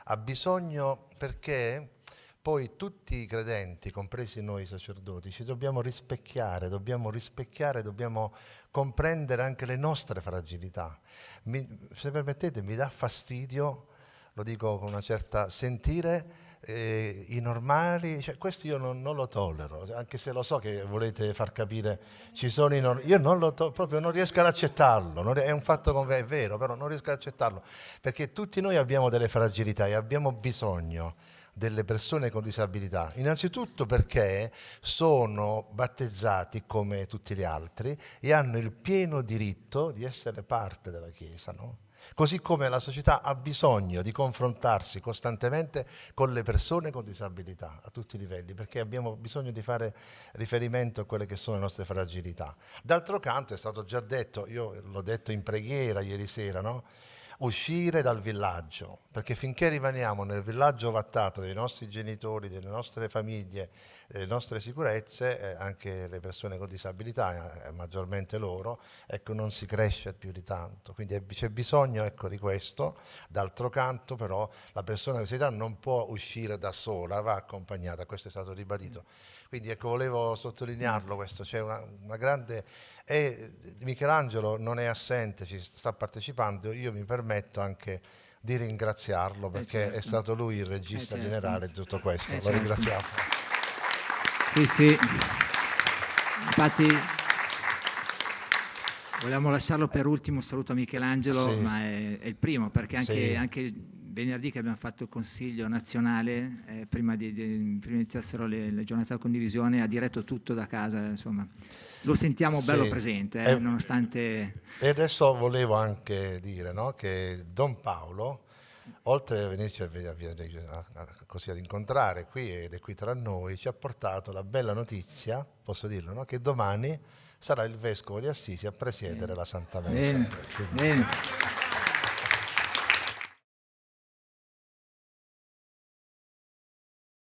ha bisogno perché poi tutti i credenti, compresi noi sacerdoti, ci dobbiamo rispecchiare, dobbiamo rispecchiare, dobbiamo comprendere anche le nostre fragilità. Mi, se permettete, mi dà fastidio, lo dico con una certa sentire, eh, i normali, cioè, questo io non, non, lo tollero, anche se lo so che volete far capire, ci sono i normali, io non lo to- proprio non riesco ad accettarlo, non, è un fatto con è vero, però non riesco ad accettarlo, perché tutti noi abbiamo delle fragilità e abbiamo bisogno delle persone con disabilità, innanzitutto perché sono battezzati come tutti gli altri e hanno il pieno diritto di essere parte della Chiesa, no? Così come la società ha bisogno di confrontarsi costantemente con le persone con disabilità a tutti i livelli, perché abbiamo bisogno di fare riferimento a quelle che sono le nostre fragilità. D'altro canto è stato già detto, io l'ho detto in preghiera ieri sera, no? Uscire dal villaggio, perché finché rimaniamo nel villaggio vattato dei nostri genitori, delle nostre famiglie, delle nostre sicurezze, eh, anche le persone con disabilità, eh, maggiormente loro, ecco, non si cresce più di tanto. Quindi c'è bisogno ecco, di questo. D'altro canto però la persona con disabilità non può uscire da sola, va accompagnata, questo è stato ribadito. Quindi ecco, volevo sottolinearlo questo, c'è una, una grande e Michelangelo non è assente, ci sta partecipando, io mi permetto anche di ringraziarlo eh, perché eh certo. è stato lui il regista eh certo. generale di tutto questo, eh lo certo. ringraziamo. Sì, sì, infatti volevamo lasciarlo per ultimo, saluto a Michelangelo, sì. ma è, è, il primo perché anche, sì. anche venerdì che abbiamo fatto il consiglio nazionale, eh, prima, di, di, prima iniziassero le, le, giornate della condivisione, ha diretto tutto da casa, insomma. Lo sentiamo bello presente, eh, nonostante... E adesso volevo anche dire no, che Don Paolo, oltre a venirci a, a, a, così ad incontrare qui ed è qui tra noi, ci ha portato la bella notizia, posso dirlo, no, che domani sarà il Vescovo di Assisi a presiedere bene. la Santa Messa. Bene. Bene.